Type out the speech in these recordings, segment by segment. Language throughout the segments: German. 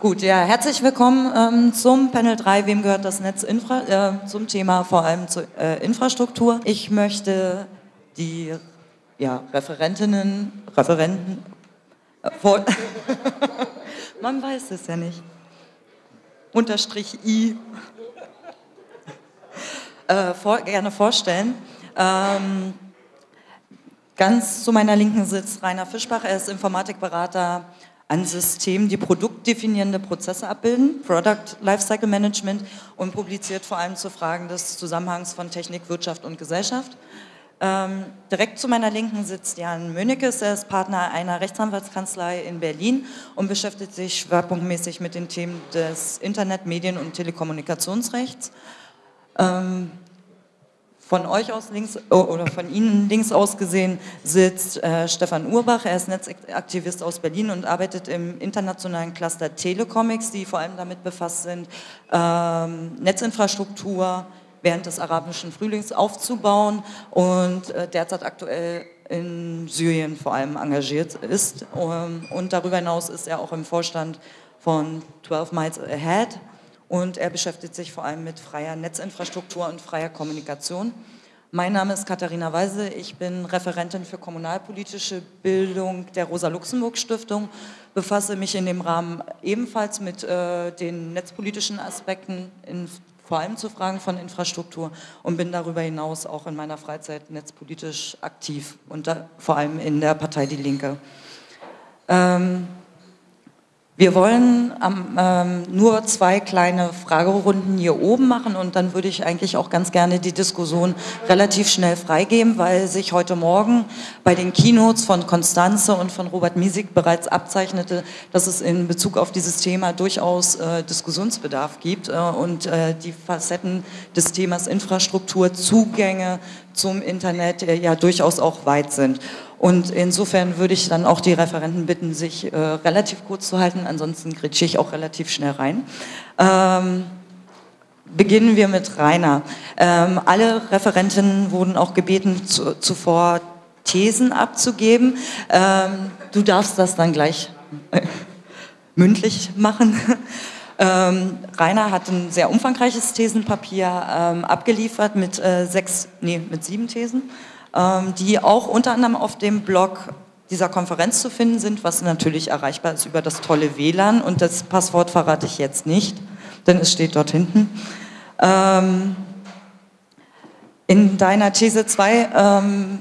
Gut, ja, herzlich willkommen ähm, zum Panel 3, wem gehört das Netz Infra äh, zum Thema vor allem zur äh, Infrastruktur. Ich möchte die ja, Referentinnen, Referenten, äh, vor man weiß es ja nicht, Unterstrich I, äh, vor, gerne vorstellen. Ähm, ganz zu meiner Linken sitzt Rainer Fischbach, er ist Informatikberater an Systemen, die produktdefinierende Prozesse abbilden, Product Lifecycle Management und publiziert vor allem zu Fragen des Zusammenhangs von Technik, Wirtschaft und Gesellschaft. Ähm, direkt zu meiner Linken sitzt Jan Mönekes, er ist Partner einer Rechtsanwaltskanzlei in Berlin und beschäftigt sich schwerpunktmäßig mit den Themen des Internet-, Medien- und Telekommunikationsrechts. Ähm, von euch aus links oh, oder von Ihnen links aus gesehen sitzt äh, Stefan Urbach. Er ist Netzaktivist aus Berlin und arbeitet im internationalen Cluster Telecomics, die vor allem damit befasst sind, ähm, Netzinfrastruktur während des arabischen Frühlings aufzubauen und äh, derzeit aktuell in Syrien vor allem engagiert ist. Um, und darüber hinaus ist er auch im Vorstand von 12 Miles Ahead, und er beschäftigt sich vor allem mit freier Netzinfrastruktur und freier Kommunikation. Mein Name ist Katharina Weise, ich bin Referentin für kommunalpolitische Bildung der Rosa-Luxemburg-Stiftung, befasse mich in dem Rahmen ebenfalls mit äh, den netzpolitischen Aspekten, in, vor allem zu Fragen von Infrastruktur und bin darüber hinaus auch in meiner Freizeit netzpolitisch aktiv und da, vor allem in der Partei Die Linke. Ähm, wir wollen ähm, nur zwei kleine Fragerunden hier oben machen und dann würde ich eigentlich auch ganz gerne die Diskussion relativ schnell freigeben, weil sich heute Morgen bei den Keynotes von Konstanze und von Robert Miesig bereits abzeichnete, dass es in Bezug auf dieses Thema durchaus äh, Diskussionsbedarf gibt äh, und äh, die Facetten des Themas Infrastruktur, Zugänge zum Internet äh, ja durchaus auch weit sind. Und insofern würde ich dann auch die Referenten bitten, sich äh, relativ kurz zu halten, ansonsten gritsche ich auch relativ schnell rein. Ähm, beginnen wir mit Rainer. Ähm, alle Referentinnen wurden auch gebeten, zu, zuvor Thesen abzugeben. Ähm, du darfst das dann gleich äh, mündlich machen. Ähm, Rainer hat ein sehr umfangreiches Thesenpapier ähm, abgeliefert mit äh, sechs, nee, mit sieben Thesen. Ähm, die auch unter anderem auf dem Blog dieser Konferenz zu finden sind, was natürlich erreichbar ist über das tolle WLAN und das Passwort verrate ich jetzt nicht, denn es steht dort hinten. Ähm, in deiner These 2 ähm,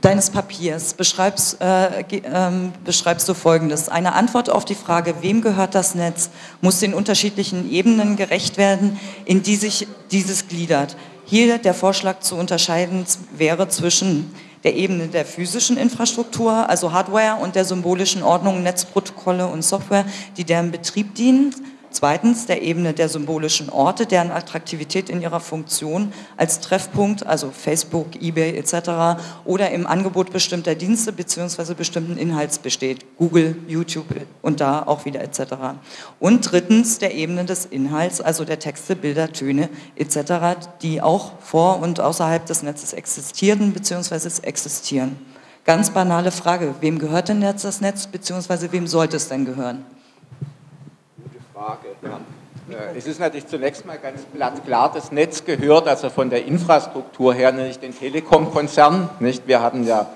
deines Papiers beschreibst, äh, äh, beschreibst du Folgendes. Eine Antwort auf die Frage, wem gehört das Netz, muss den unterschiedlichen Ebenen gerecht werden, in die sich dieses gliedert. Hier der Vorschlag zu unterscheiden wäre zwischen der Ebene der physischen Infrastruktur, also Hardware, und der symbolischen Ordnung, Netzprotokolle und Software, die deren Betrieb dienen, Zweitens der Ebene der symbolischen Orte, deren Attraktivität in ihrer Funktion als Treffpunkt, also Facebook, eBay etc. oder im Angebot bestimmter Dienste bzw. bestimmten Inhalts besteht, Google, YouTube und da auch wieder etc. Und drittens der Ebene des Inhalts, also der Texte, Bilder, Töne etc., die auch vor und außerhalb des Netzes existieren bzw. existieren. Ganz banale Frage, wem gehört denn jetzt das Netz bzw. wem sollte es denn gehören? Frage. Äh, es ist natürlich zunächst mal ganz klar, das Netz gehört also von der Infrastruktur her nicht den Telekom-Konzern. Wir haben ja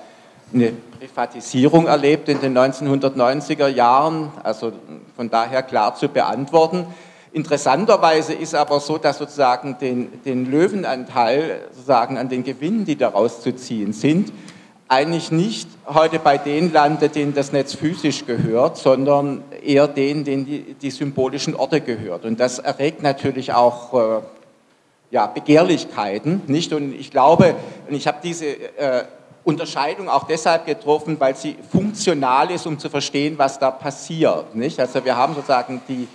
eine Privatisierung erlebt in den 1990er Jahren, also von daher klar zu beantworten. Interessanterweise ist aber so, dass sozusagen den, den Löwenanteil sozusagen an den Gewinnen, die daraus zu ziehen sind, eigentlich nicht heute bei denen landet, denen das Netz physisch gehört, sondern eher denen, denen die, die symbolischen Orte gehört. Und das erregt natürlich auch äh, ja, Begehrlichkeiten, nicht? Und ich glaube, und ich habe diese äh, Unterscheidung auch deshalb getroffen, weil sie funktional ist, um zu verstehen, was da passiert, nicht? Also wir haben sozusagen die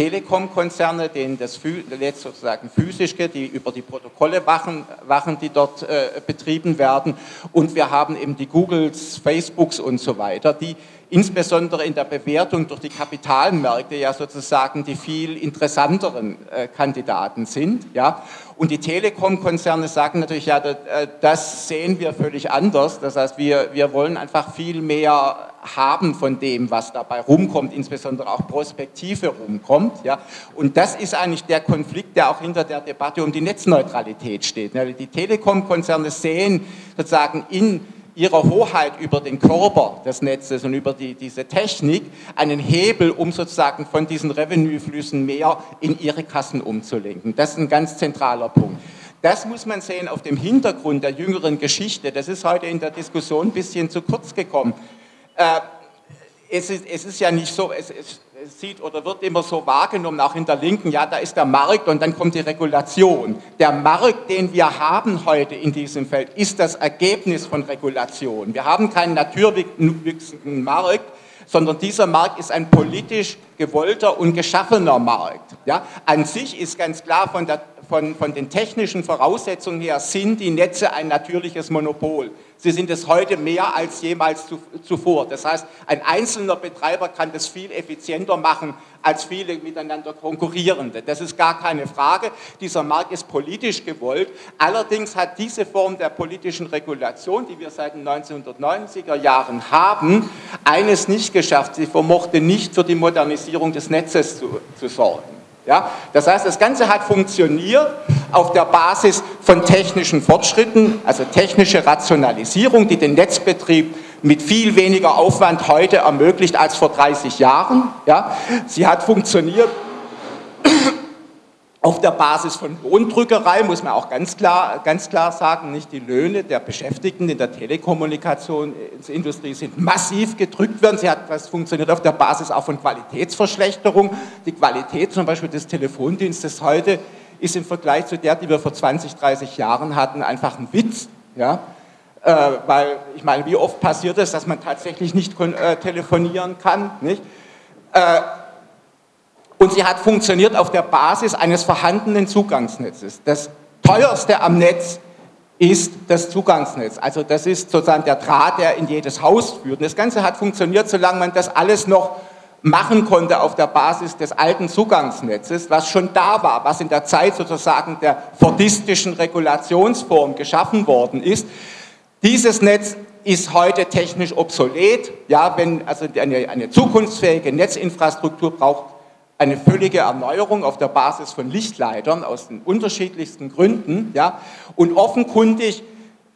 Telekom-Konzerne, denen das jetzt sozusagen physisch geht, die über die Protokolle wachen, wachen die dort äh, betrieben werden. Und wir haben eben die Googles, Facebooks und so weiter, die insbesondere in der Bewertung durch die Kapitalmärkte ja sozusagen die viel interessanteren äh, Kandidaten sind. Ja? Und die Telekom-Konzerne sagen natürlich, ja, äh, das sehen wir völlig anders. Das heißt, wir, wir wollen einfach viel mehr haben von dem, was dabei rumkommt, insbesondere auch Prospektive rumkommt. Ja? Und das ist eigentlich der Konflikt, der auch hinter der Debatte um die Netzneutralität steht. Die Telekom-Konzerne sehen sozusagen in ihrer Hoheit über den Körper des Netzes und über die, diese Technik einen Hebel, um sozusagen von diesen Revenueflüssen mehr in ihre Kassen umzulenken. Das ist ein ganz zentraler Punkt. Das muss man sehen auf dem Hintergrund der jüngeren Geschichte. Das ist heute in der Diskussion ein bisschen zu kurz gekommen. Äh, es, ist, es ist ja nicht so, es, es, sieht oder wird immer so wahrgenommen, auch in der Linken, ja, da ist der Markt und dann kommt die Regulation. Der Markt, den wir haben heute in diesem Feld, ist das Ergebnis von Regulation. Wir haben keinen naturwüchsigen Markt, sondern dieser Markt ist ein politisch gewollter und geschaffener Markt. Ja? An sich ist ganz klar von, der, von, von den technischen Voraussetzungen her, sind die Netze ein natürliches Monopol. Sie sind es heute mehr als jemals zuvor. Das heißt, ein einzelner Betreiber kann das viel effizienter machen als viele miteinander konkurrierende. Das ist gar keine Frage. Dieser Markt ist politisch gewollt. Allerdings hat diese Form der politischen Regulation, die wir seit den 1990er Jahren haben, eines nicht geschafft. Sie vermochte nicht für die Modernisierung des Netzes zu, zu sorgen. Ja? Das heißt, das Ganze hat funktioniert auf der Basis von technischen Fortschritten, also technische Rationalisierung, die den Netzbetrieb mit viel weniger Aufwand heute ermöglicht als vor 30 Jahren. Ja? Sie hat funktioniert auf der Basis von Lohndrückerei, muss man auch ganz klar, ganz klar sagen, nicht die Löhne der Beschäftigten in der Telekommunikationsindustrie sind massiv gedrückt worden. Sie hat, das funktioniert auf der Basis auch von Qualitätsverschlechterung. Die Qualität zum Beispiel des Telefondienstes heute ist im Vergleich zu der, die wir vor 20, 30 Jahren hatten, einfach ein Witz. Ja? Äh, weil, ich meine, wie oft passiert es, dass man tatsächlich nicht äh, telefonieren kann? Nicht? Äh, und sie hat funktioniert auf der Basis eines vorhandenen Zugangsnetzes. Das teuerste am Netz ist das Zugangsnetz. Also das ist sozusagen der Draht, der in jedes Haus führt. Und das Ganze hat funktioniert, solange man das alles noch machen konnte auf der Basis des alten Zugangsnetzes, was schon da war, was in der Zeit sozusagen der fordistischen Regulationsform geschaffen worden ist. Dieses Netz ist heute technisch obsolet. Ja, wenn also eine, eine zukunftsfähige Netzinfrastruktur braucht eine völlige Erneuerung auf der Basis von Lichtleitern aus den unterschiedlichsten Gründen. Ja? Und offenkundig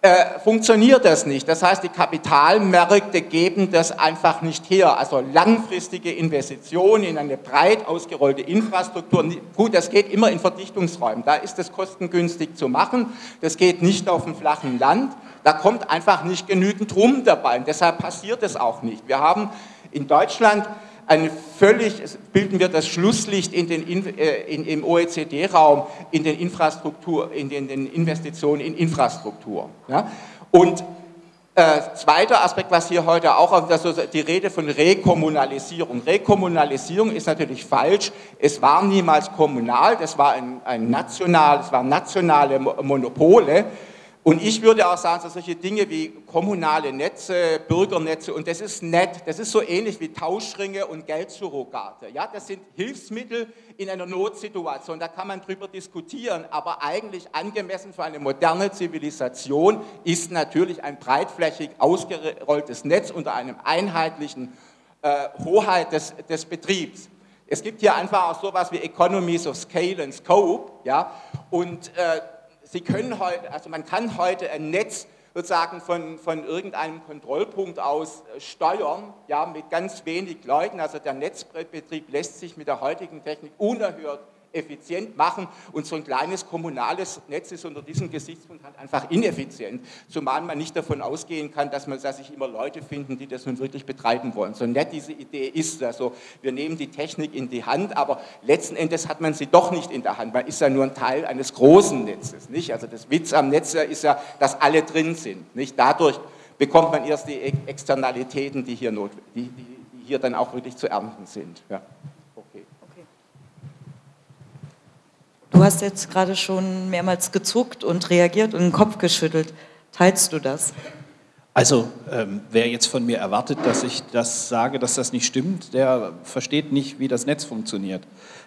äh, funktioniert das nicht. Das heißt, die Kapitalmärkte geben das einfach nicht her. Also langfristige Investitionen in eine breit ausgerollte Infrastruktur, gut, das geht immer in Verdichtungsräumen, da ist es kostengünstig zu machen, das geht nicht auf dem flachen Land, da kommt einfach nicht genügend rum dabei und deshalb passiert es auch nicht. Wir haben in Deutschland ein völlig, bilden wir das Schlusslicht in den, äh, in, im OECD-Raum in den Infrastruktur, in den, den, Investitionen in Infrastruktur. Ja? Und äh, zweiter Aspekt, was hier heute auch, also die Rede von Rekommunalisierung. Rekommunalisierung ist natürlich falsch. Es war niemals kommunal, das war ein, ein national, es waren nationale Monopole. Und ich würde auch sagen, so solche Dinge wie kommunale Netze, Bürgernetze, und das ist nett, das ist so ähnlich wie Tauschringe und Geldsurrogate. Ja, das sind Hilfsmittel in einer Notsituation, da kann man drüber diskutieren, aber eigentlich angemessen für eine moderne Zivilisation ist natürlich ein breitflächig ausgerolltes Netz unter einem einheitlichen äh, Hoheit des, des Betriebs. Es gibt hier einfach auch sowas wie Economies of Scale and Scope, ja, und äh, Sie können heute, also man kann heute ein Netz sozusagen von, von irgendeinem Kontrollpunkt aus äh, steuern, ja, mit ganz wenig Leuten. Also der Netzbetrieb lässt sich mit der heutigen Technik unerhört effizient machen und so ein kleines kommunales Netz ist unter diesem Gesichtspunkt halt einfach ineffizient, zumal man nicht davon ausgehen kann, dass man dass sich immer Leute finden, die das nun wirklich betreiben wollen. So nett diese Idee ist, also wir nehmen die Technik in die Hand, aber letzten Endes hat man sie doch nicht in der Hand, man ist ja nur ein Teil eines großen Netzes, nicht? Also das Witz am Netz ist ja, dass alle drin sind, nicht? Dadurch bekommt man erst die Externalitäten, die hier, not, die, die hier dann auch wirklich zu ernten sind. Ja. Du hast jetzt gerade schon mehrmals gezuckt und reagiert und den Kopf geschüttelt. Teilst du das? Also ähm, wer jetzt von mir erwartet, dass ich das sage, dass das nicht stimmt, der versteht nicht, wie das Netz funktioniert.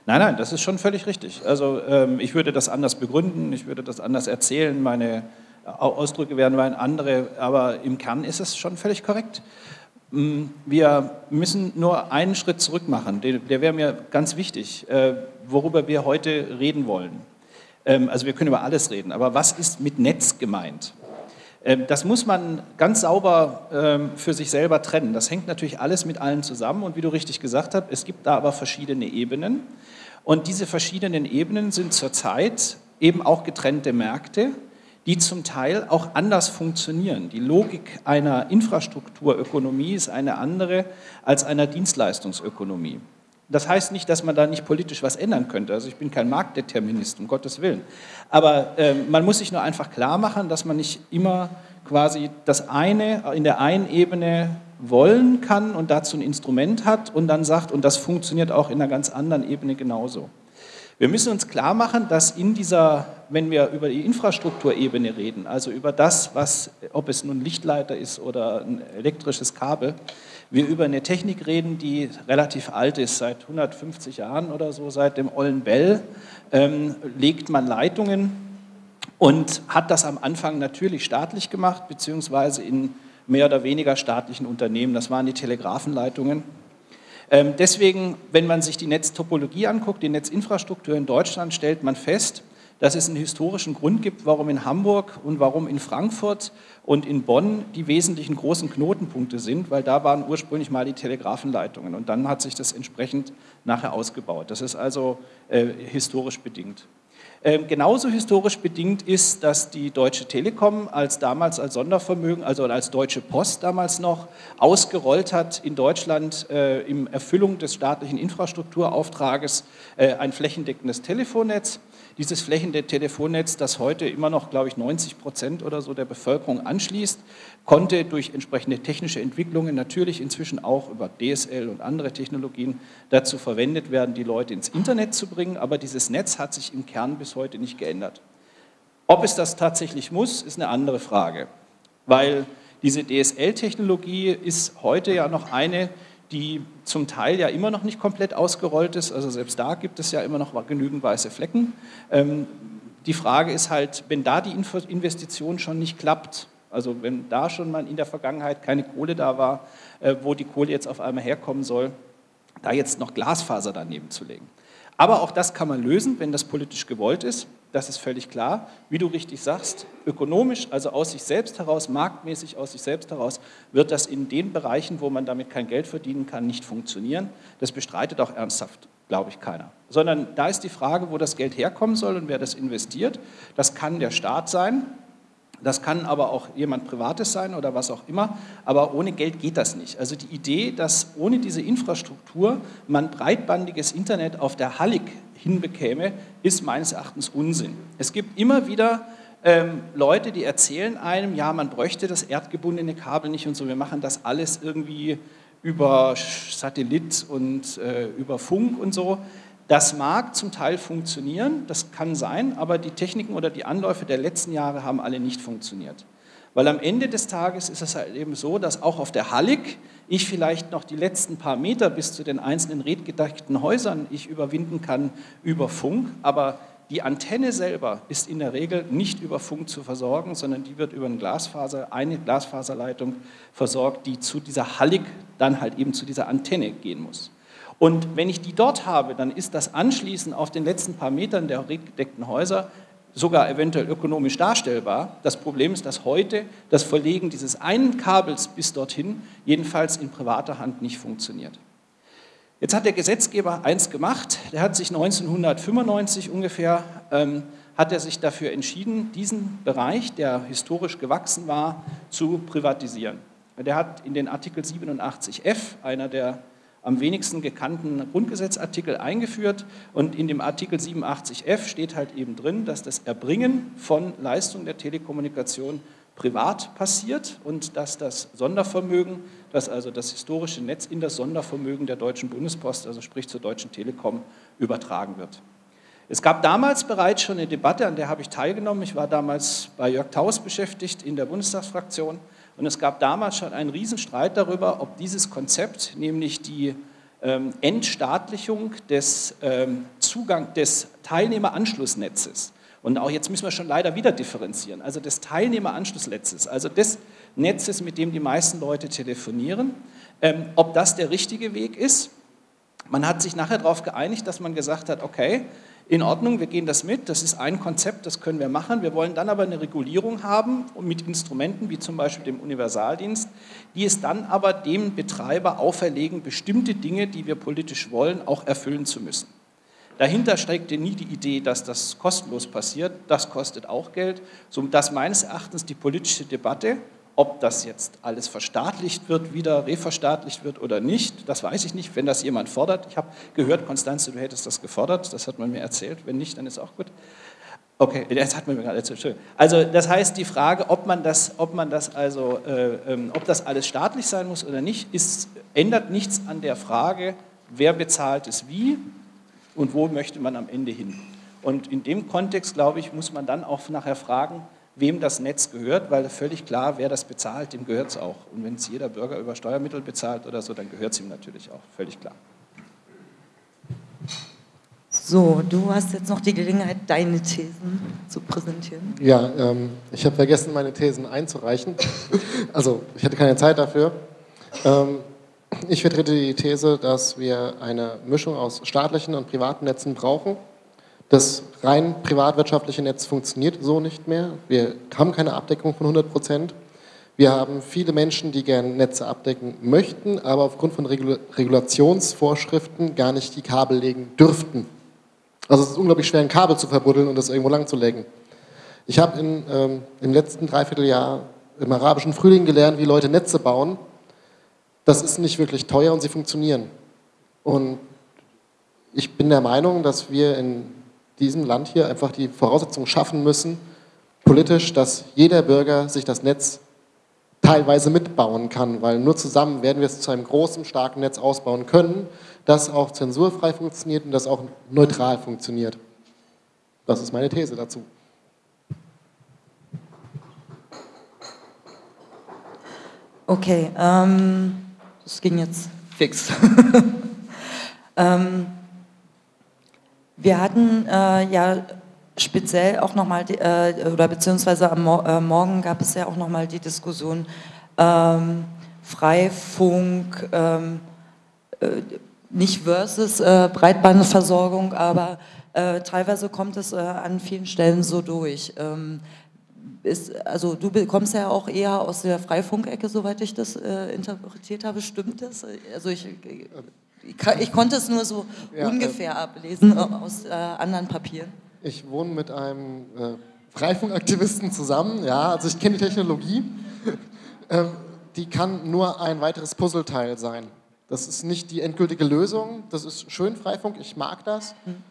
Nein, nein, das ist schon völlig richtig. Also ähm, ich würde das anders begründen, ich würde das anders erzählen, meine Ausdrücke wären andere, aber im Kern ist es schon völlig korrekt. Mm, wir müssen nur einen Schritt zurück machen, der, der wäre mir ganz wichtig, äh, worüber wir heute reden wollen. Ähm, also wir können über alles reden, aber was ist mit Netz gemeint? Ähm, das muss man ganz sauber ähm, für sich selber trennen. Das hängt natürlich alles mit allen zusammen und wie du richtig gesagt hast, es gibt da aber verschiedene Ebenen. Und diese verschiedenen Ebenen sind zurzeit eben auch getrennte Märkte, die zum Teil auch anders funktionieren. Die Logik einer Infrastrukturökonomie ist eine andere als einer Dienstleistungsökonomie. Das heißt nicht, dass man da nicht politisch was ändern könnte. Also ich bin kein Marktdeterminist, um Gottes Willen. Aber äh, man muss sich nur einfach klar machen, dass man nicht immer quasi das eine in der einen Ebene wollen kann und dazu ein Instrument hat und dann sagt, und das funktioniert auch in einer ganz anderen Ebene genauso. Wir müssen uns klar machen, dass in dieser, wenn wir über die Infrastrukturebene reden, also über das, was, ob es nun Lichtleiter ist oder ein elektrisches Kabel, wir über eine Technik reden, die relativ alt ist, seit 150 Jahren oder so, seit dem Ollen Bell ähm, legt man Leitungen und hat das am Anfang natürlich staatlich gemacht, beziehungsweise in mehr oder weniger staatlichen Unternehmen. Das waren die Telegrafenleitungen. Ähm, deswegen, wenn man sich die Netztopologie anguckt, die Netzinfrastruktur in Deutschland, stellt man fest, dass es einen historischen Grund gibt, warum in Hamburg und warum in Frankfurt und in Bonn die wesentlichen großen Knotenpunkte sind, weil da waren ursprünglich mal die Telegrafenleitungen und dann hat sich das entsprechend nachher ausgebaut. Das ist also äh, historisch bedingt. Ähm, genauso historisch bedingt ist, dass die Deutsche Telekom als damals als Sondervermögen, also als Deutsche Post damals noch, ausgerollt hat in Deutschland äh, in Erfüllung des staatlichen Infrastrukturauftrages äh, ein flächendeckendes Telefonnetz. Dieses flächendeckende Telefonnetz, das heute immer noch, glaube ich, 90 Prozent oder so der Bevölkerung anschließt, konnte durch entsprechende technische Entwicklungen natürlich inzwischen auch über DSL und andere Technologien dazu verwendet werden, die Leute ins Internet zu bringen. Aber dieses Netz hat sich im Kern bis heute nicht geändert. Ob es das tatsächlich muss, ist eine andere Frage, weil diese DSL-Technologie ist heute ja noch eine, die zum Teil ja immer noch nicht komplett ausgerollt ist. Also selbst da gibt es ja immer noch genügend weiße Flecken. Ähm, die Frage ist halt, wenn da die Investition schon nicht klappt, also wenn da schon mal in der Vergangenheit keine Kohle da war, äh, wo die Kohle jetzt auf einmal herkommen soll, da jetzt noch Glasfaser daneben zu legen. Aber auch das kann man lösen, wenn das politisch gewollt ist. Das ist völlig klar. Wie du richtig sagst, ökonomisch, also aus sich selbst heraus, marktmäßig aus sich selbst heraus, wird das in den Bereichen, wo man damit kein Geld verdienen kann, nicht funktionieren. Das bestreitet auch ernsthaft, glaube ich, keiner. Sondern da ist die Frage, wo das Geld herkommen soll und wer das investiert. Das kann der Staat sein, das kann aber auch jemand Privates sein oder was auch immer, aber ohne Geld geht das nicht. Also die Idee, dass ohne diese Infrastruktur man breitbandiges Internet auf der Hallig hinbekäme, ist meines Erachtens Unsinn. Es gibt immer wieder ähm, Leute, die erzählen einem, ja, man bräuchte das erdgebundene Kabel nicht und so, wir machen das alles irgendwie über Satellit und äh, über Funk und so. Das mag zum Teil funktionieren, das kann sein, aber die Techniken oder die Anläufe der letzten Jahre haben alle nicht funktioniert. Weil am Ende des Tages ist es halt eben so, dass auch auf der Hallig ich vielleicht noch die letzten paar Meter bis zu den einzelnen redgedachten Häusern ich überwinden kann über Funk, aber die Antenne selber ist in der Regel nicht über Funk zu versorgen, sondern die wird über eine Glasfaser, eine Glasfaserleitung versorgt, die zu dieser Hallig dann halt eben zu dieser Antenne gehen muss. Und wenn ich die dort habe, dann ist das Anschließen auf den letzten paar Metern der gedeckten Häuser sogar eventuell ökonomisch darstellbar. Das Problem ist, dass heute das Verlegen dieses einen Kabels bis dorthin jedenfalls in privater Hand nicht funktioniert. Jetzt hat der Gesetzgeber eins gemacht, der hat sich 1995 ungefähr, ähm, hat er sich dafür entschieden, diesen Bereich, der historisch gewachsen war, zu privatisieren. Der hat in den Artikel 87f, einer der am wenigsten gekannten Grundgesetzartikel eingeführt und in dem Artikel 87f steht halt eben drin, dass das Erbringen von Leistungen der Telekommunikation privat passiert und dass das Sondervermögen, dass also das historische Netz in das Sondervermögen der Deutschen Bundespost, also sprich zur Deutschen Telekom, übertragen wird. Es gab damals bereits schon eine Debatte, an der habe ich teilgenommen. Ich war damals bei Jörg Taus beschäftigt in der Bundestagsfraktion Und es gab damals schon einen Riesenstreit darüber, ob dieses Konzept, nämlich die ähm, Entstaatlichung des ähm, Zugang des Teilnehmeranschlussnetzes, und auch jetzt müssen wir schon leider wieder differenzieren, also des Teilnehmeranschlussnetzes, also des Netzes, mit dem die meisten Leute telefonieren, ähm, ob das der richtige Weg ist. Man hat sich nachher darauf geeinigt, dass man gesagt hat, okay, in Ordnung, wir gehen das mit, das ist ein Konzept, das können wir machen. Wir wollen dann aber eine Regulierung haben mit Instrumenten wie zum Beispiel dem Universaldienst, die es dann aber dem Betreiber auferlegen, bestimmte Dinge, die wir politisch wollen, auch erfüllen zu müssen. Dahinter steckte nie die Idee, dass das kostenlos passiert. Das kostet auch Geld, sodass meines Erachtens die politische Debatte ob das jetzt alles verstaatlicht wird, wieder reverstaatlicht wird oder nicht, das weiß ich nicht, wenn das jemand fordert. Ich habe gehört, Konstanze, du hättest das gefordert, das hat man mir erzählt. Wenn nicht, dann ist auch gut. Okay, das hat man mir gerade erzählt. Also das heißt, die Frage, ob man das, ob man das also, äh, ähm, ob das alles staatlich sein muss oder nicht, ist, ändert nichts an der Frage, wer bezahlt es wie und wo möchte man am Ende hin. Und in dem Kontext, glaube ich, muss man dann auch nachher fragen, wem das Netz gehört, weil völlig klar, wer das bezahlt, dem gehört es auch. Und wenn es jeder Bürger über Steuermittel bezahlt oder so, dann gehört es ihm natürlich auch, völlig klar. So, du hast jetzt noch die Gelegenheit, deine Thesen zu präsentieren. Ja, ähm, ich habe vergessen, meine Thesen einzureichen. Also, ich hatte keine Zeit dafür. Ähm, ich vertrete die These, dass wir eine Mischung aus staatlichen und privaten Netzen brauchen das rein privatwirtschaftliche Netz funktioniert so nicht mehr. Wir haben keine Abdeckung von 100 Prozent. Wir haben viele Menschen, die gerne Netze abdecken möchten, aber aufgrund von Regulationsvorschriften gar nicht die Kabel legen dürften. Also es ist unglaublich schwer, ein Kabel zu verbuddeln und das irgendwo lang zu legen. Ich habe ähm, im letzten Dreivierteljahr im arabischen Frühling gelernt, wie Leute Netze bauen. Das ist nicht wirklich teuer und sie funktionieren. Und ich bin der Meinung, dass wir in diesem Land hier einfach die Voraussetzungen schaffen müssen, politisch, dass jeder Bürger sich das Netz teilweise mitbauen kann, weil nur zusammen werden wir es zu einem großen, starken Netz ausbauen können, das auch zensurfrei funktioniert und das auch neutral funktioniert. Das ist meine These dazu. Okay, ähm, das ging jetzt fix. ähm, wir hatten äh, ja speziell auch nochmal, äh, oder beziehungsweise am Mo äh, Morgen gab es ja auch nochmal die Diskussion ähm, Freifunk, ähm, äh, nicht versus äh, Breitbandversorgung, aber äh, teilweise kommt es an vielen Stellen so durch. Ähm, ist, also du kommst ja auch eher aus der Freifunkecke, soweit ich das interpretiert habe. Stimmt das? Also ich ich, konnte es nur so ja, ungefähr äh, ablesen aus äh, anderen Papieren. Ich wohne mit einem äh, Freifunkaktivisten zusammen, ja, also ich kenne die Technologie. ähm, die kann nur ein weiteres Puzzleteil sein. Das ist nicht die endgültige Lösung, das ist schön Freifunk, ich mag das. Mhm.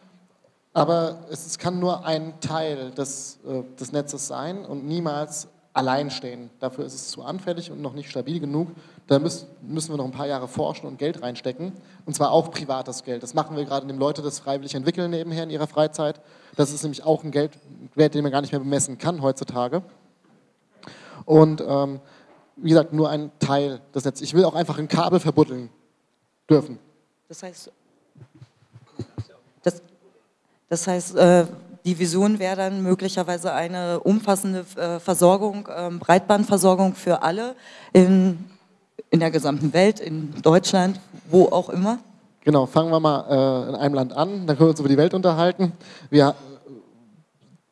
Aber es, es, kann nur ein Teil des, äh, des Netzes sein und niemals allein stehen. Dafür ist es zu anfällig und noch nicht stabil genug. Da müssen, wir noch ein paar Jahre forschen und Geld reinstecken. Und zwar auch privates Geld. Das machen wir gerade, indem Leute das freiwillig entwickeln nebenher in ihrer Freizeit. Das ist nämlich auch ein Geldwert, den man gar nicht mehr bemessen kann heutzutage. Und ähm, wie gesagt, nur ein Teil des Netzes. Ich will auch einfach ein Kabel verbuddeln dürfen. Das heißt, das, das heißt äh, die Vision wäre dann möglicherweise eine umfassende äh, Versorgung, ähm, Breitbandversorgung für alle in, in der gesamten Welt, in Deutschland, wo auch immer. Genau, fangen wir mal äh, in einem Land an, dann können wir uns über die Welt unterhalten. Wir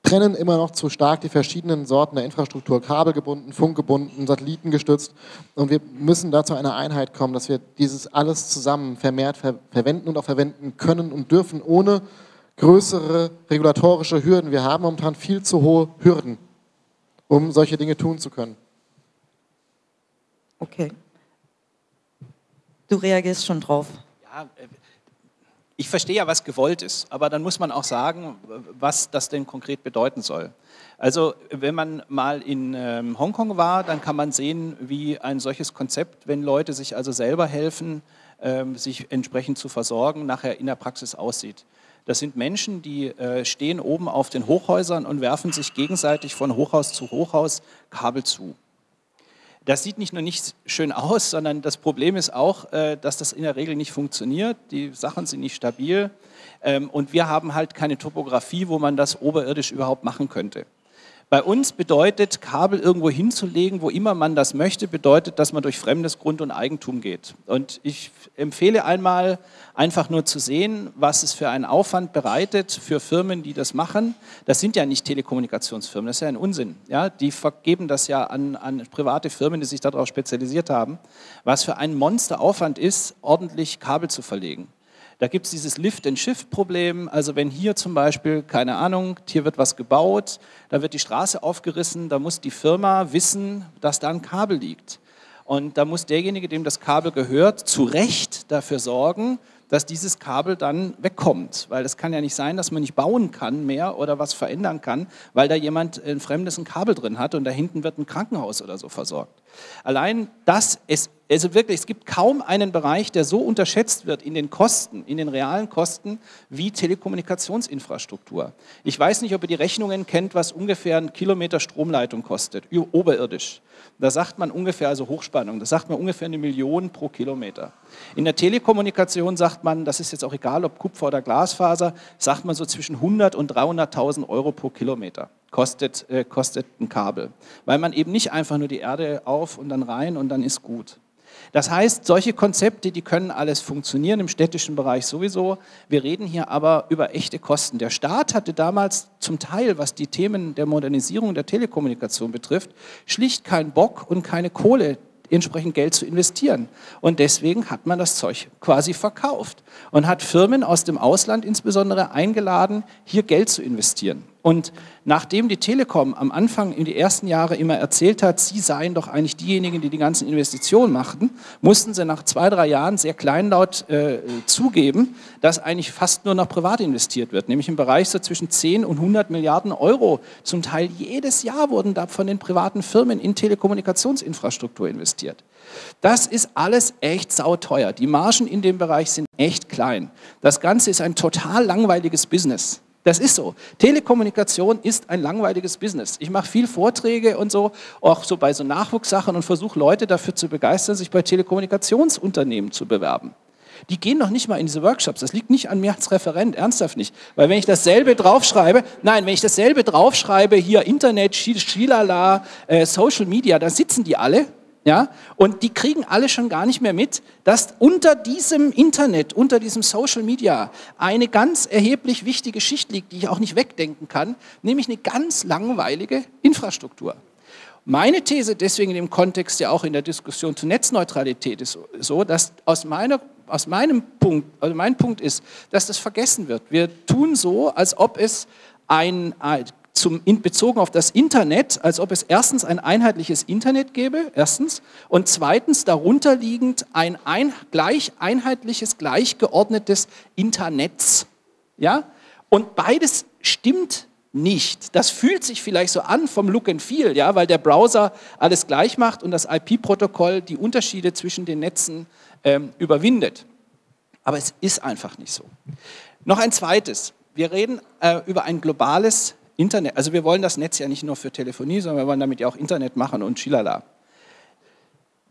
trennen immer noch zu stark die verschiedenen Sorten der Infrastruktur, kabelgebunden, funkgebunden, satellitengestützt. Und wir müssen dazu eine Einheit kommen, dass wir dieses alles zusammen vermehrt ver verwenden und auch verwenden können und dürfen, ohne größere regulatorische Hürden. Wir haben momentan viel zu hohe Hürden, um solche Dinge tun zu können. Okay. Du reagierst schon drauf. Ja, ich verstehe ja, was gewollt ist, aber dann muss man auch sagen, was das denn konkret bedeuten soll. Also wenn man mal in ähm, Hongkong war, dann kann man sehen, wie ein solches Konzept, wenn Leute sich also selber helfen, ähm, sich entsprechend zu versorgen, nachher in der Praxis aussieht. Das sind Menschen, die äh, stehen oben auf den Hochhäusern und werfen sich gegenseitig von Hochhaus zu Hochhaus Kabel zu. Das sieht nicht nur nicht schön aus, sondern das Problem ist auch, äh, dass das in der Regel nicht funktioniert. Die Sachen sind nicht stabil ähm, und wir haben halt keine Topografie, wo man das oberirdisch überhaupt machen könnte. Bei uns bedeutet, Kabel irgendwo hinzulegen, wo immer man das möchte, bedeutet, dass man durch fremdes Grund und Eigentum geht. Und ich empfehle einmal, einfach nur zu sehen, was es für einen Aufwand bereitet für Firmen, die das machen. Das sind ja nicht Telekommunikationsfirmen, das ist ja ein Unsinn. Ja, die vergeben das ja an, an private Firmen, die sich darauf spezialisiert haben. Was für ein Monsteraufwand ist, ordentlich Kabel zu verlegen. Da gibt es dieses Lift-and-Shift-Problem. Also wenn hier zum Beispiel, keine Ahnung, hier wird was gebaut, da wird die Straße aufgerissen, da muss die Firma wissen, dass da ein Kabel liegt. Und da muss derjenige, dem das Kabel gehört, zu Recht dafür sorgen, dass dieses Kabel dann wegkommt. Weil es kann ja nicht sein, dass man nicht bauen kann mehr oder was verändern kann, weil da jemand ein fremdes ein Kabel drin hat und da hinten wird ein Krankenhaus oder so versorgt. Allein das ist, also wirklich, es gibt kaum einen Bereich, der so unterschätzt wird in den Kosten, in den realen Kosten, wie Telekommunikationsinfrastruktur. Ich weiß nicht, ob ihr die Rechnungen kennt, was ungefähr ein Kilometer Stromleitung kostet, oberirdisch. Da sagt man ungefähr, also Hochspannung, da sagt man ungefähr eine Million pro Kilometer. In der Telekommunikation sagt man, das ist jetzt auch egal, ob Kupfer oder Glasfaser, sagt man so zwischen 100 und 300.000 Euro pro Kilometer kostet, äh, kostet ein Kabel. Weil man eben nicht einfach nur die Erde auf und dann rein und dann ist gut. Das heißt, solche Konzepte, die können alles funktionieren, im städtischen Bereich sowieso. Wir reden hier aber über echte Kosten. Der Staat hatte damals zum Teil, was die Themen der Modernisierung der Telekommunikation betrifft, schlicht keinen Bock und keine Kohle entsprechend Geld zu investieren. Und deswegen hat man das Zeug quasi verkauft und hat Firmen aus dem Ausland insbesondere eingeladen, hier Geld zu investieren. Und nachdem die Telekom am Anfang in die ersten Jahre immer erzählt hat, sie seien doch eigentlich diejenigen, die die ganzen Investitionen machten, mussten sie nach zwei, drei Jahren sehr kleinlaut äh, zugeben, dass eigentlich fast nur noch privat investiert wird, nämlich im Bereich so zwischen 10 und 100 Milliarden Euro. Zum Teil jedes Jahr wurden da von den privaten Firmen in Telekommunikationsinfrastruktur investiert. Das ist alles echt sauteuer. Die Margen in dem Bereich sind echt klein. Das Ganze ist ein total langweiliges Business. Das ist so. Telekommunikation ist ein langweiliges Business. Ich mache viel Vorträge und so, auch so bei so Nachwuchssachen und versuche Leute dafür zu begeistern, sich bei Telekommunikationsunternehmen zu bewerben. Die gehen noch nicht mal in diese Workshops. Das liegt nicht an mir als Referent, ernsthaft nicht. Weil wenn ich dasselbe draufschreibe, nein, wenn ich dasselbe draufschreibe, hier Internet, Schilala, äh, Social Media, da sitzen die alle ja? Und die kriegen alle schon gar nicht mehr mit, dass unter diesem Internet, unter diesem Social Media eine ganz erheblich wichtige Schicht liegt, die ich auch nicht wegdenken kann, nämlich eine ganz langweilige Infrastruktur. Meine These deswegen dem Kontext ja auch in der Diskussion zur Netzneutralität ist so, dass aus, meiner, aus meinem Punkt, also mein Punkt ist, dass das vergessen wird. Wir tun so, als ob es ein, zum, in, bezogen auf das Internet, als ob es erstens ein einheitliches Internet gäbe, erstens, und zweitens darunter liegend ein, ein gleich einheitliches, gleichgeordnetes Internetz. Ja? Und beides stimmt nicht. Das fühlt sich vielleicht so an vom Look and Feel, ja, weil der Browser alles gleich macht und das IP-Protokoll die Unterschiede zwischen den Netzen ähm, überwindet. Aber es ist einfach nicht so. Noch ein zweites. Wir reden äh, über ein globales Internet, also wir wollen das Netz ja nicht nur für Telefonie, sondern wir wollen damit ja auch Internet machen und Schilala.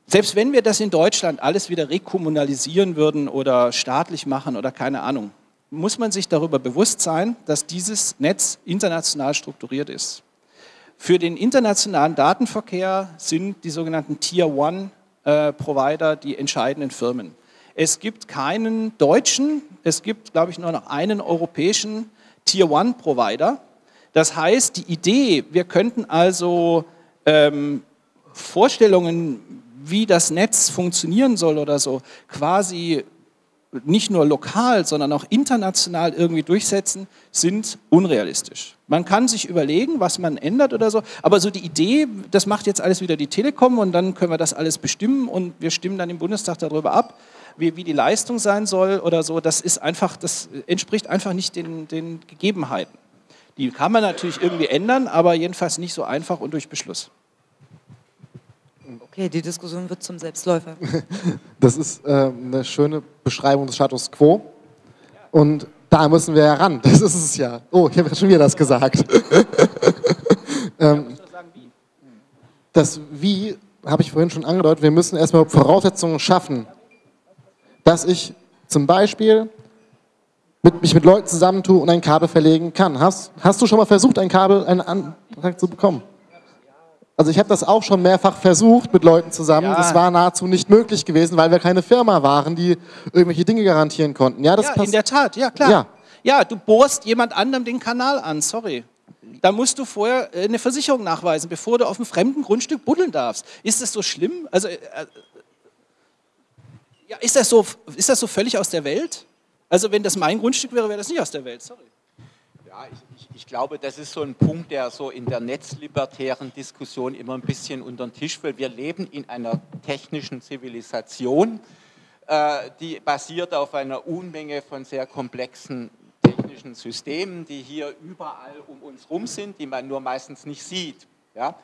Selbst wenn wir das in Deutschland alles wieder rekommunalisieren würden oder staatlich machen oder keine Ahnung, muss man sich darüber bewusst sein, dass dieses Netz international strukturiert ist. Für den internationalen Datenverkehr sind die sogenannten Tier One äh, Provider die entscheidenden Firmen. Es gibt keinen deutschen, es gibt, glaube ich, nur noch einen europäischen Tier One Provider, das heißt, die Idee, wir könnten also ähm, Vorstellungen, wie das Netz funktionieren soll oder so, quasi nicht nur lokal, sondern auch international irgendwie durchsetzen, sind unrealistisch. Man kann sich überlegen, was man ändert oder so, aber so die Idee, das macht jetzt alles wieder die Telekom und dann können wir das alles bestimmen und wir stimmen dann im Bundestag darüber ab, wie, wie die Leistung sein soll oder so, das ist einfach, das entspricht einfach nicht den, den Gegebenheiten. Die kann man natürlich irgendwie ändern, aber jedenfalls nicht so einfach und durch Beschluss. Okay, die Diskussion wird zum Selbstläufer. Das ist äh, eine schöne Beschreibung des Status quo. Und da müssen wir ja ran. Das ist es ja. Oh, ich habe schon wieder das gesagt. ähm, das Wie habe ich vorhin schon angedeutet, wir müssen erstmal Voraussetzungen schaffen, dass ich zum Beispiel mit, mich mit Leuten zusammentue und ein Kabel verlegen kann. Hast, hast du schon mal versucht, ein Kabel, einen Antrag zu bekommen? Also ich habe das auch schon mehrfach versucht mit Leuten zusammen. Ja. Das war nahezu nicht möglich gewesen, weil wir keine Firma waren, die irgendwelche Dinge garantieren konnten. Ja, das ja in der Tat, ja klar. Ja. ja, du bohrst jemand anderem den Kanal an, sorry. Da musst du vorher äh, eine Versicherung nachweisen, bevor du auf einem fremden Grundstück buddeln darfst. Ist das so schlimm? Also, äh, ja, ist, das so, ist das so völlig aus der Welt? Also wenn das mein Grundstück wäre, wäre das nicht aus der Welt, sorry. Ja, ich, ich, ich, glaube, das ist so ein Punkt, der so in der netzlibertären Diskussion immer ein bisschen unter den Tisch fällt. Wir leben in einer technischen Zivilisation, äh, die basiert auf einer Unmenge von sehr komplexen technischen Systemen, die hier überall um uns herum sind, die man nur meistens nicht sieht. Ja?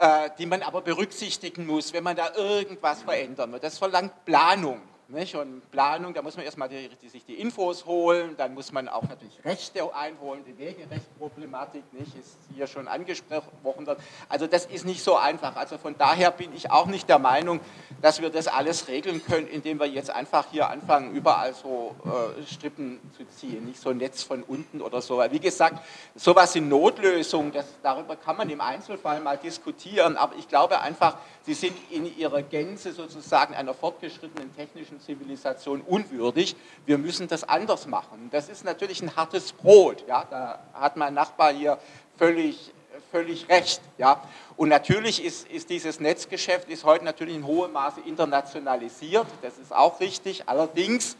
Äh, die man aber berücksichtigen muss, wenn man da irgendwas verändern will. Das verlangt Planung. Nicht? Und Planung, da muss man erstmal die, die, sich die Infos holen, dann muss man auch natürlich Rechte einholen, die Wegerechtproblematik nicht, ist hier schon angesprochen worden. Also das ist nicht so einfach. Also von daher bin ich auch nicht der Meinung, dass wir das alles regeln können, indem wir jetzt einfach hier anfangen, überall so äh, Strippen zu ziehen, nicht so ein Netz von unten oder so. Wie gesagt, sowas sind Notlösungen, das, darüber kann man im Einzelfall mal diskutieren, aber ich glaube einfach, sie sind in ihrer Gänze sozusagen einer fortgeschrittenen technischen Zivilisation unwürdig. Wir müssen das anders machen. Das ist natürlich ein hartes Brot. Ja? Da hat mein Nachbar hier völlig, völlig recht. Ja? Und natürlich ist, ist dieses Netzgeschäft ist heute natürlich in hohem Maße internationalisiert. Das ist auch richtig. Allerdings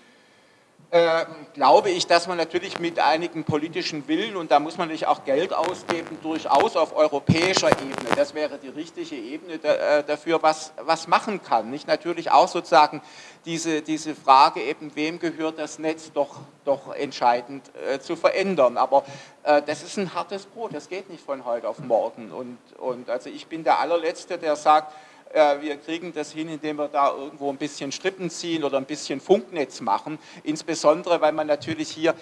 äh, glaube ich, dass man natürlich mit einigen politischen Willen, und da muss man natürlich auch Geld ausgeben, durchaus auf europäischer Ebene, das wäre die richtige Ebene äh, dafür, was, was machen kann. Nicht natürlich auch sozusagen diese, diese Frage eben, wem gehört das Netz, doch, doch entscheidend äh, zu verändern. Aber äh, das ist ein hartes Brot, das geht nicht von heute auf morgen. Und, und also ich bin der allerletzte, der sagt, wir kriegen das hin, indem wir da irgendwo ein bisschen Strippen ziehen oder ein bisschen Funknetz machen. Insbesondere, weil man natürlich hier,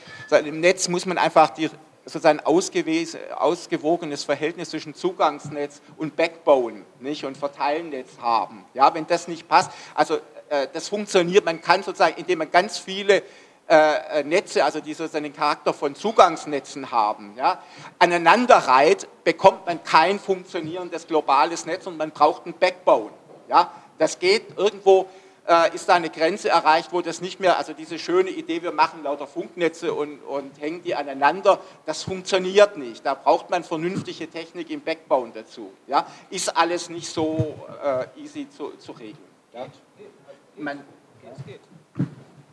im Netz muss man einfach die, sozusagen ausgewogenes Verhältnis zwischen Zugangsnetz und Backbone nicht, und Verteilnetz haben. Ja, wenn das nicht passt, also äh, das funktioniert, man kann sozusagen, indem man ganz viele äh, Netze, also die sozusagen den Charakter von Zugangsnetzen haben, ja, aneinanderreiht, bekommt man kein funktionierendes globales Netz und man braucht ein Backbone. Ja. Das geht irgendwo, äh, ist da eine Grenze erreicht, wo das nicht mehr, also diese schöne Idee, wir machen lauter Funknetze und, und hängen die aneinander, das funktioniert nicht. Da braucht man vernünftige Technik im Backbone dazu. Ja. Ist alles nicht so äh, easy zu, zu regeln. Ja. Man, geht.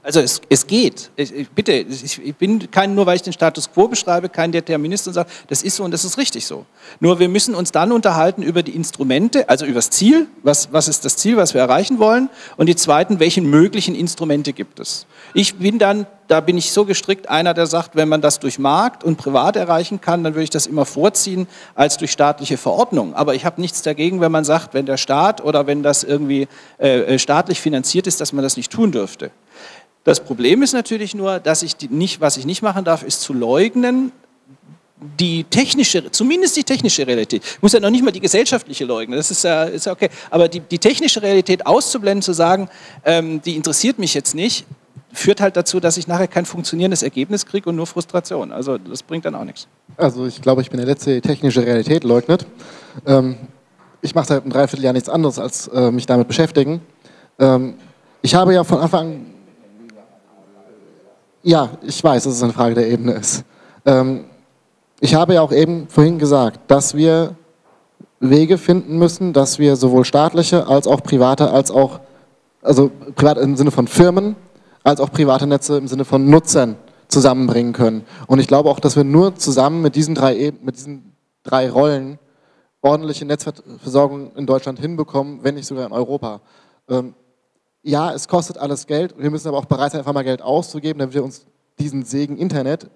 Also es, es geht. Ich, bitte, ich bin kein, nur weil ich den Status quo beschreibe, kein Determinist und sage, das ist so und das ist richtig so. Nur wir müssen uns dann unterhalten über die Instrumente, also über das Ziel, was, was ist das Ziel, was wir erreichen wollen, und die zweiten, welche möglichen Instrumente gibt es. Ich bin dann, da bin ich so gestrickt, einer, der sagt, wenn man das durch Markt und privat erreichen kann, dann würde ich das immer vorziehen als durch staatliche Verordnung. Aber ich habe nichts dagegen, wenn man sagt, wenn der Staat oder wenn das irgendwie äh, äh staatlich finanziert ist, dass man das nicht tun dürfte. Das Problem ist natürlich nur, dass ich nicht, was ich nicht machen darf, ist zu leugnen, die technische, zumindest die technische Realität, ich muss ja noch nicht mal die gesellschaftliche leugnen, das ist ja, ist okay, aber die, die technische Realität auszublenden, zu sagen, ähm, die interessiert mich jetzt nicht, führt halt dazu, dass ich nachher kein funktionierendes Ergebnis kriege und nur Frustration. Also das bringt dann auch nichts. Also ich glaube, ich bin der Letzte, der technische Realität leugnet. Ähm, ich mache seit einem Dreivierteljahr nichts anderes, als äh, mich damit beschäftigen. Ähm, ich habe ja von Anfang an ja, ich weiß, dass es eine Frage der Ebene ist. Ähm, ich habe ja auch eben vorhin gesagt, dass wir Wege finden müssen, dass wir sowohl staatliche als auch private, als auch, also privat im Sinne von Firmen, als auch private Netze im Sinne von Nutzern zusammenbringen können. Und ich glaube auch, dass wir nur zusammen mit diesen drei, mit diesen drei Rollen ordentliche Netzversorgung in Deutschland hinbekommen, wenn nicht sogar in Europa. Ähm, ja, es kostet alles Geld, wir müssen aber auch bereit sein, einfach mal Geld auszugeben, damit wir uns diesen Segen Internet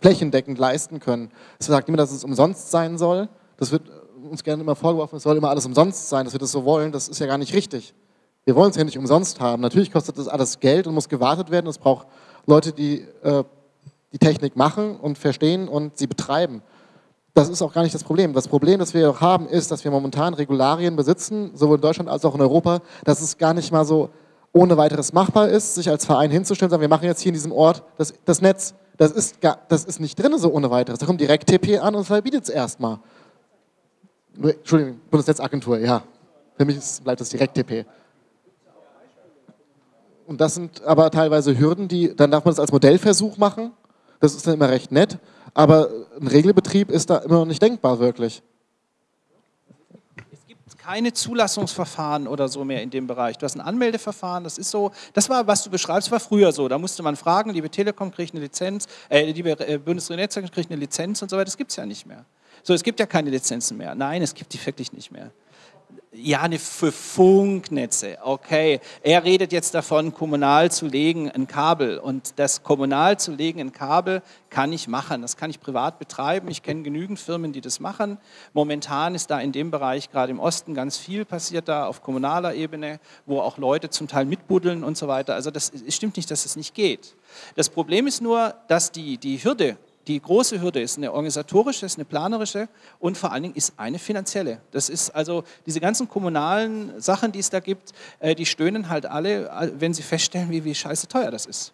flächendeckend leisten können. Es sagt niemand, dass es umsonst sein soll. Das wird uns gerne immer vorgeworfen, es soll immer alles umsonst sein, dass wir das so wollen. Das ist ja gar nicht richtig. Wir wollen es ja nicht umsonst haben. Natürlich kostet das alles Geld und muss gewartet werden. Es braucht Leute, die äh, die Technik machen und verstehen und sie betreiben. Das ist auch gar nicht das Problem. Das Problem, das wir haben, ist, dass wir momentan Regularien besitzen, sowohl in Deutschland als auch in Europa, dass es gar nicht mal so ohne weiteres machbar ist, sich als Verein hinzustellen sagen, wir machen jetzt hier in diesem Ort das, das Netz. Das ist, gar, das ist nicht drin so ohne weiteres. Da kommt direkt TP an und verbietet es erstmal. Entschuldigung, Bundesnetzagentur, ja. Für mich ist, bleibt das direkt TP. Und das sind aber teilweise Hürden, die, dann darf man das als Modellversuch machen. Das ist dann immer recht nett. Aber ein Regelbetrieb ist da immer noch nicht denkbar, wirklich. Keine Zulassungsverfahren oder so mehr in dem Bereich. Du hast ein Anmeldeverfahren, das ist so, das war, was du beschreibst, war früher so. Da musste man fragen, liebe Telekom kriegt eine Lizenz, äh, liebe äh, Bundesnetzagentur kriegt eine Lizenz und so weiter. Das gibt es ja nicht mehr. So, es gibt ja keine Lizenzen mehr. Nein, es gibt die wirklich nicht mehr. Ja, eine für Funknetze, okay. Er redet jetzt davon, kommunal zu legen ein Kabel. Und das kommunal zu legen ein Kabel kann ich machen. Das kann ich privat betreiben. Ich kenne genügend Firmen, die das machen. Momentan ist da in dem Bereich, gerade im Osten, ganz viel passiert da auf kommunaler Ebene, wo auch Leute zum Teil mitbuddeln und so weiter. Also das es stimmt nicht, dass es nicht geht. Das Problem ist nur, dass die, die Hürde die große Hürde ist eine organisatorische, ist eine planerische und vor allen Dingen ist eine finanzielle. Das ist also diese ganzen kommunalen Sachen, die es da gibt, äh, die stöhnen halt alle, wenn sie feststellen, wie, wie scheiße teuer das ist.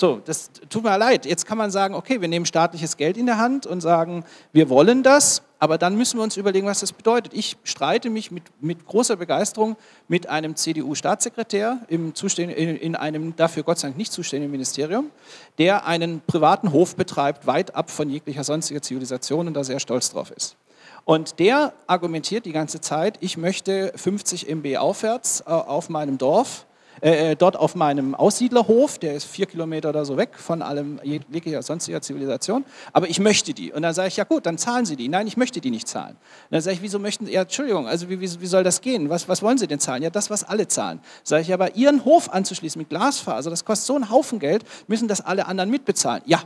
So, das tut mir leid. Jetzt kann man sagen, okay, wir nehmen staatliches Geld in der Hand und sagen, wir wollen das, aber dann müssen wir uns überlegen, was das bedeutet. Ich streite mich mit, mit großer Begeisterung mit einem CDU-Staatssekretär in, in einem dafür Gott sei Dank nicht zuständigen Ministerium, der einen privaten Hof betreibt, weit ab von jeglicher sonstiger Zivilisation und da sehr stolz drauf ist. Und der argumentiert die ganze Zeit, ich möchte 50 MB aufwärts äh, auf meinem Dorf äh, äh, dort auf meinem Aussiedlerhof, der ist vier Kilometer oder so weg von allem jeglicher sonstiger Zivilisation, aber ich möchte die. Und dann sage ich, ja gut, dann zahlen Sie die. Nein, ich möchte die nicht zahlen. Und dann sage ich, wieso möchten Sie, ja, Entschuldigung, also wie, wie, wie soll das gehen? Was, was wollen Sie denn zahlen? Ja, das, was alle zahlen. Sage ich, aber Ihren Hof anzuschließen mit Glasfaser, das kostet so einen Haufen Geld, müssen das alle anderen mitbezahlen. Ja,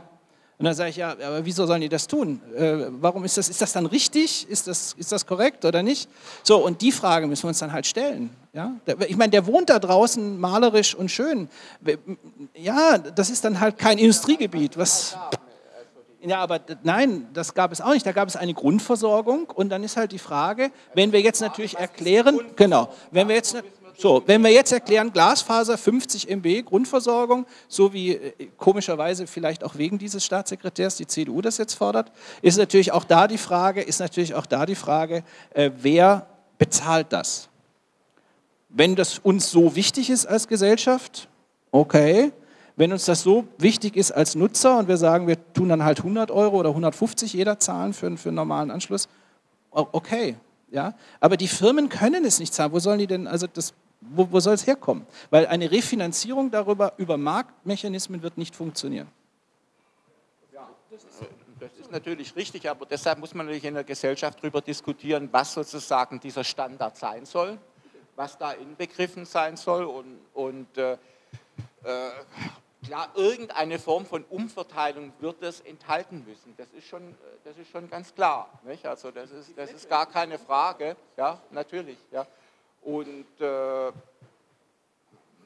und dann sage ich, ja, aber wieso sollen die das tun? Äh, warum ist das, ist das dann richtig? Ist das, ist das korrekt oder nicht? So, und die Frage müssen wir uns dann halt stellen. Ja? Ich meine, der wohnt da draußen malerisch und schön. Ja, das ist dann halt kein Industriegebiet. Was, ja, aber nein, das gab es auch nicht. Da gab es eine Grundversorgung und dann ist halt die Frage, wenn wir jetzt natürlich erklären, genau, wenn wir jetzt so, wenn wir jetzt erklären, Glasfaser 50 MB Grundversorgung, so wie äh, komischerweise vielleicht auch wegen dieses Staatssekretärs die CDU das jetzt fordert, ist natürlich auch da die Frage, ist natürlich auch da die Frage, äh, wer bezahlt das? Wenn das uns so wichtig ist als Gesellschaft, okay. Wenn uns das so wichtig ist als Nutzer und wir sagen, wir tun dann halt 100 Euro oder 150 jeder zahlen für, für einen normalen Anschluss, okay. Ja? Aber die Firmen können es nicht zahlen. Wo sollen die denn, also das wo, wo soll es herkommen? Weil eine Refinanzierung darüber, über Marktmechanismen wird nicht funktionieren. Ja, das ist, das ist natürlich richtig, aber deshalb muss man natürlich in der Gesellschaft darüber diskutieren, was sozusagen dieser Standard sein soll, was da inbegriffen sein soll und, und äh, äh, klar, irgendeine Form von Umverteilung wird es enthalten müssen. Das ist schon, das ist schon ganz klar. Nicht? Also das ist, das ist gar keine Frage. Ja, natürlich. Ja. Und äh,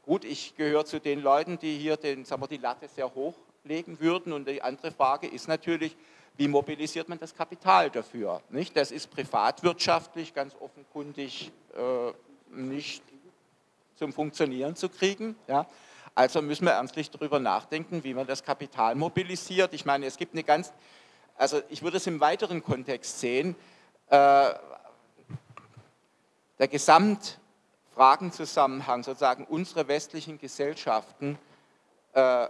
gut, ich gehöre zu den Leuten, die hier den, sagen wir, die Latte sehr hoch legen würden. Und die andere Frage ist natürlich, wie mobilisiert man das Kapital dafür? Nicht? Das ist privatwirtschaftlich ganz offenkundig äh, nicht zum Funktionieren zu kriegen. Ja? Also müssen wir ernstlich darüber nachdenken, wie man das Kapital mobilisiert. Ich meine, es gibt eine ganz, also ich würde es im weiteren Kontext sehen, äh, der Gesamtfragenzusammenhang sozusagen unserer westlichen Gesellschaften äh,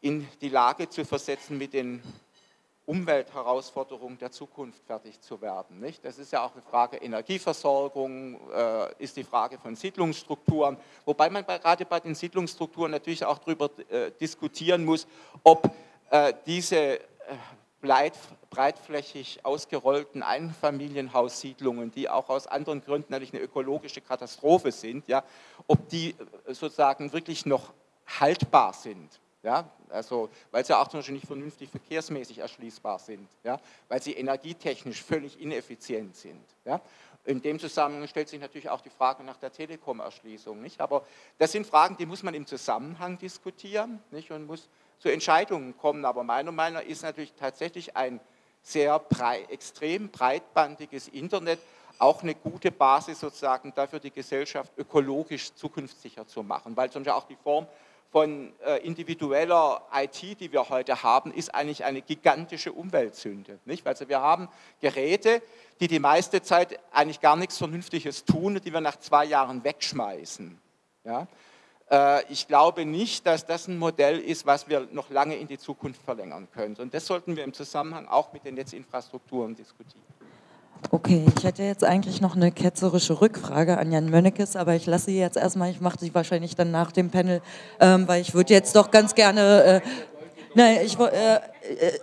in die Lage zu versetzen, mit den Umweltherausforderungen der Zukunft fertig zu werden. Nicht? Das ist ja auch eine Frage Energieversorgung, äh, ist die Frage von Siedlungsstrukturen, wobei man bei, gerade bei den Siedlungsstrukturen natürlich auch darüber äh, diskutieren muss, ob äh, diese äh, breitflächig ausgerollten Einfamilienhaussiedlungen, die auch aus anderen Gründen natürlich eine ökologische Katastrophe sind, ja, ob die äh, sozusagen wirklich noch haltbar sind. Ja, also, weil sie auch zum Beispiel nicht vernünftig verkehrsmäßig erschließbar sind, ja, weil sie energietechnisch völlig ineffizient sind. Ja. In dem Zusammenhang stellt sich natürlich auch die Frage nach der Telekom-Erschließung. Aber das sind Fragen, die muss man im Zusammenhang diskutieren nicht? und muss zu Entscheidungen kommen. Aber meiner Meinung nach ist natürlich tatsächlich ein sehr breit, extrem breitbandiges Internet auch eine gute Basis sozusagen dafür, die Gesellschaft ökologisch zukunftssicher zu machen, weil zum Beispiel auch die Form von äh, individueller IT, die wir heute haben, ist eigentlich eine gigantische Umweltsünde. Nicht? Also wir haben Geräte, die die meiste Zeit eigentlich gar nichts Vernünftiges tun, die wir nach zwei Jahren wegschmeißen. Ja? Äh, ich glaube nicht, dass das ein Modell ist, was wir noch lange in die Zukunft verlängern können. Und das sollten wir im Zusammenhang auch mit den Netzinfrastrukturen diskutieren. Okay, ich hätte jetzt eigentlich noch eine ketzerische Rückfrage an Jan Mönnekes, aber ich lasse sie jetzt erstmal, ich mache sie wahrscheinlich dann nach dem Panel, ähm, weil ich würde jetzt doch ganz gerne, äh, nein, ich äh, äh,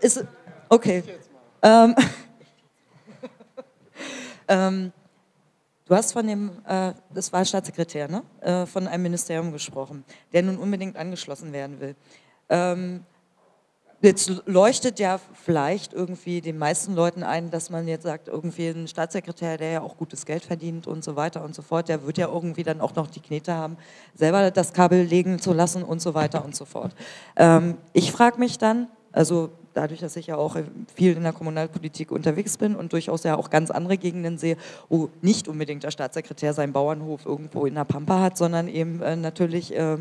ist, okay. Ähm, ähm, du hast von dem, äh, das war Staatssekretär, ne? Äh, von einem Ministerium gesprochen, der nun unbedingt angeschlossen werden will. Ähm, Jetzt leuchtet ja vielleicht irgendwie den meisten Leuten ein, dass man jetzt sagt, irgendwie ein Staatssekretär, der ja auch gutes Geld verdient und so weiter und so fort, der wird ja irgendwie dann auch noch die Knete haben, selber das Kabel legen zu lassen und so weiter und so fort. Ähm, ich frage mich dann, also dadurch, dass ich ja auch viel in der Kommunalpolitik unterwegs bin und durchaus ja auch ganz andere Gegenden sehe, wo nicht unbedingt der Staatssekretär seinen Bauernhof irgendwo in der Pampa hat, sondern eben äh, natürlich äh,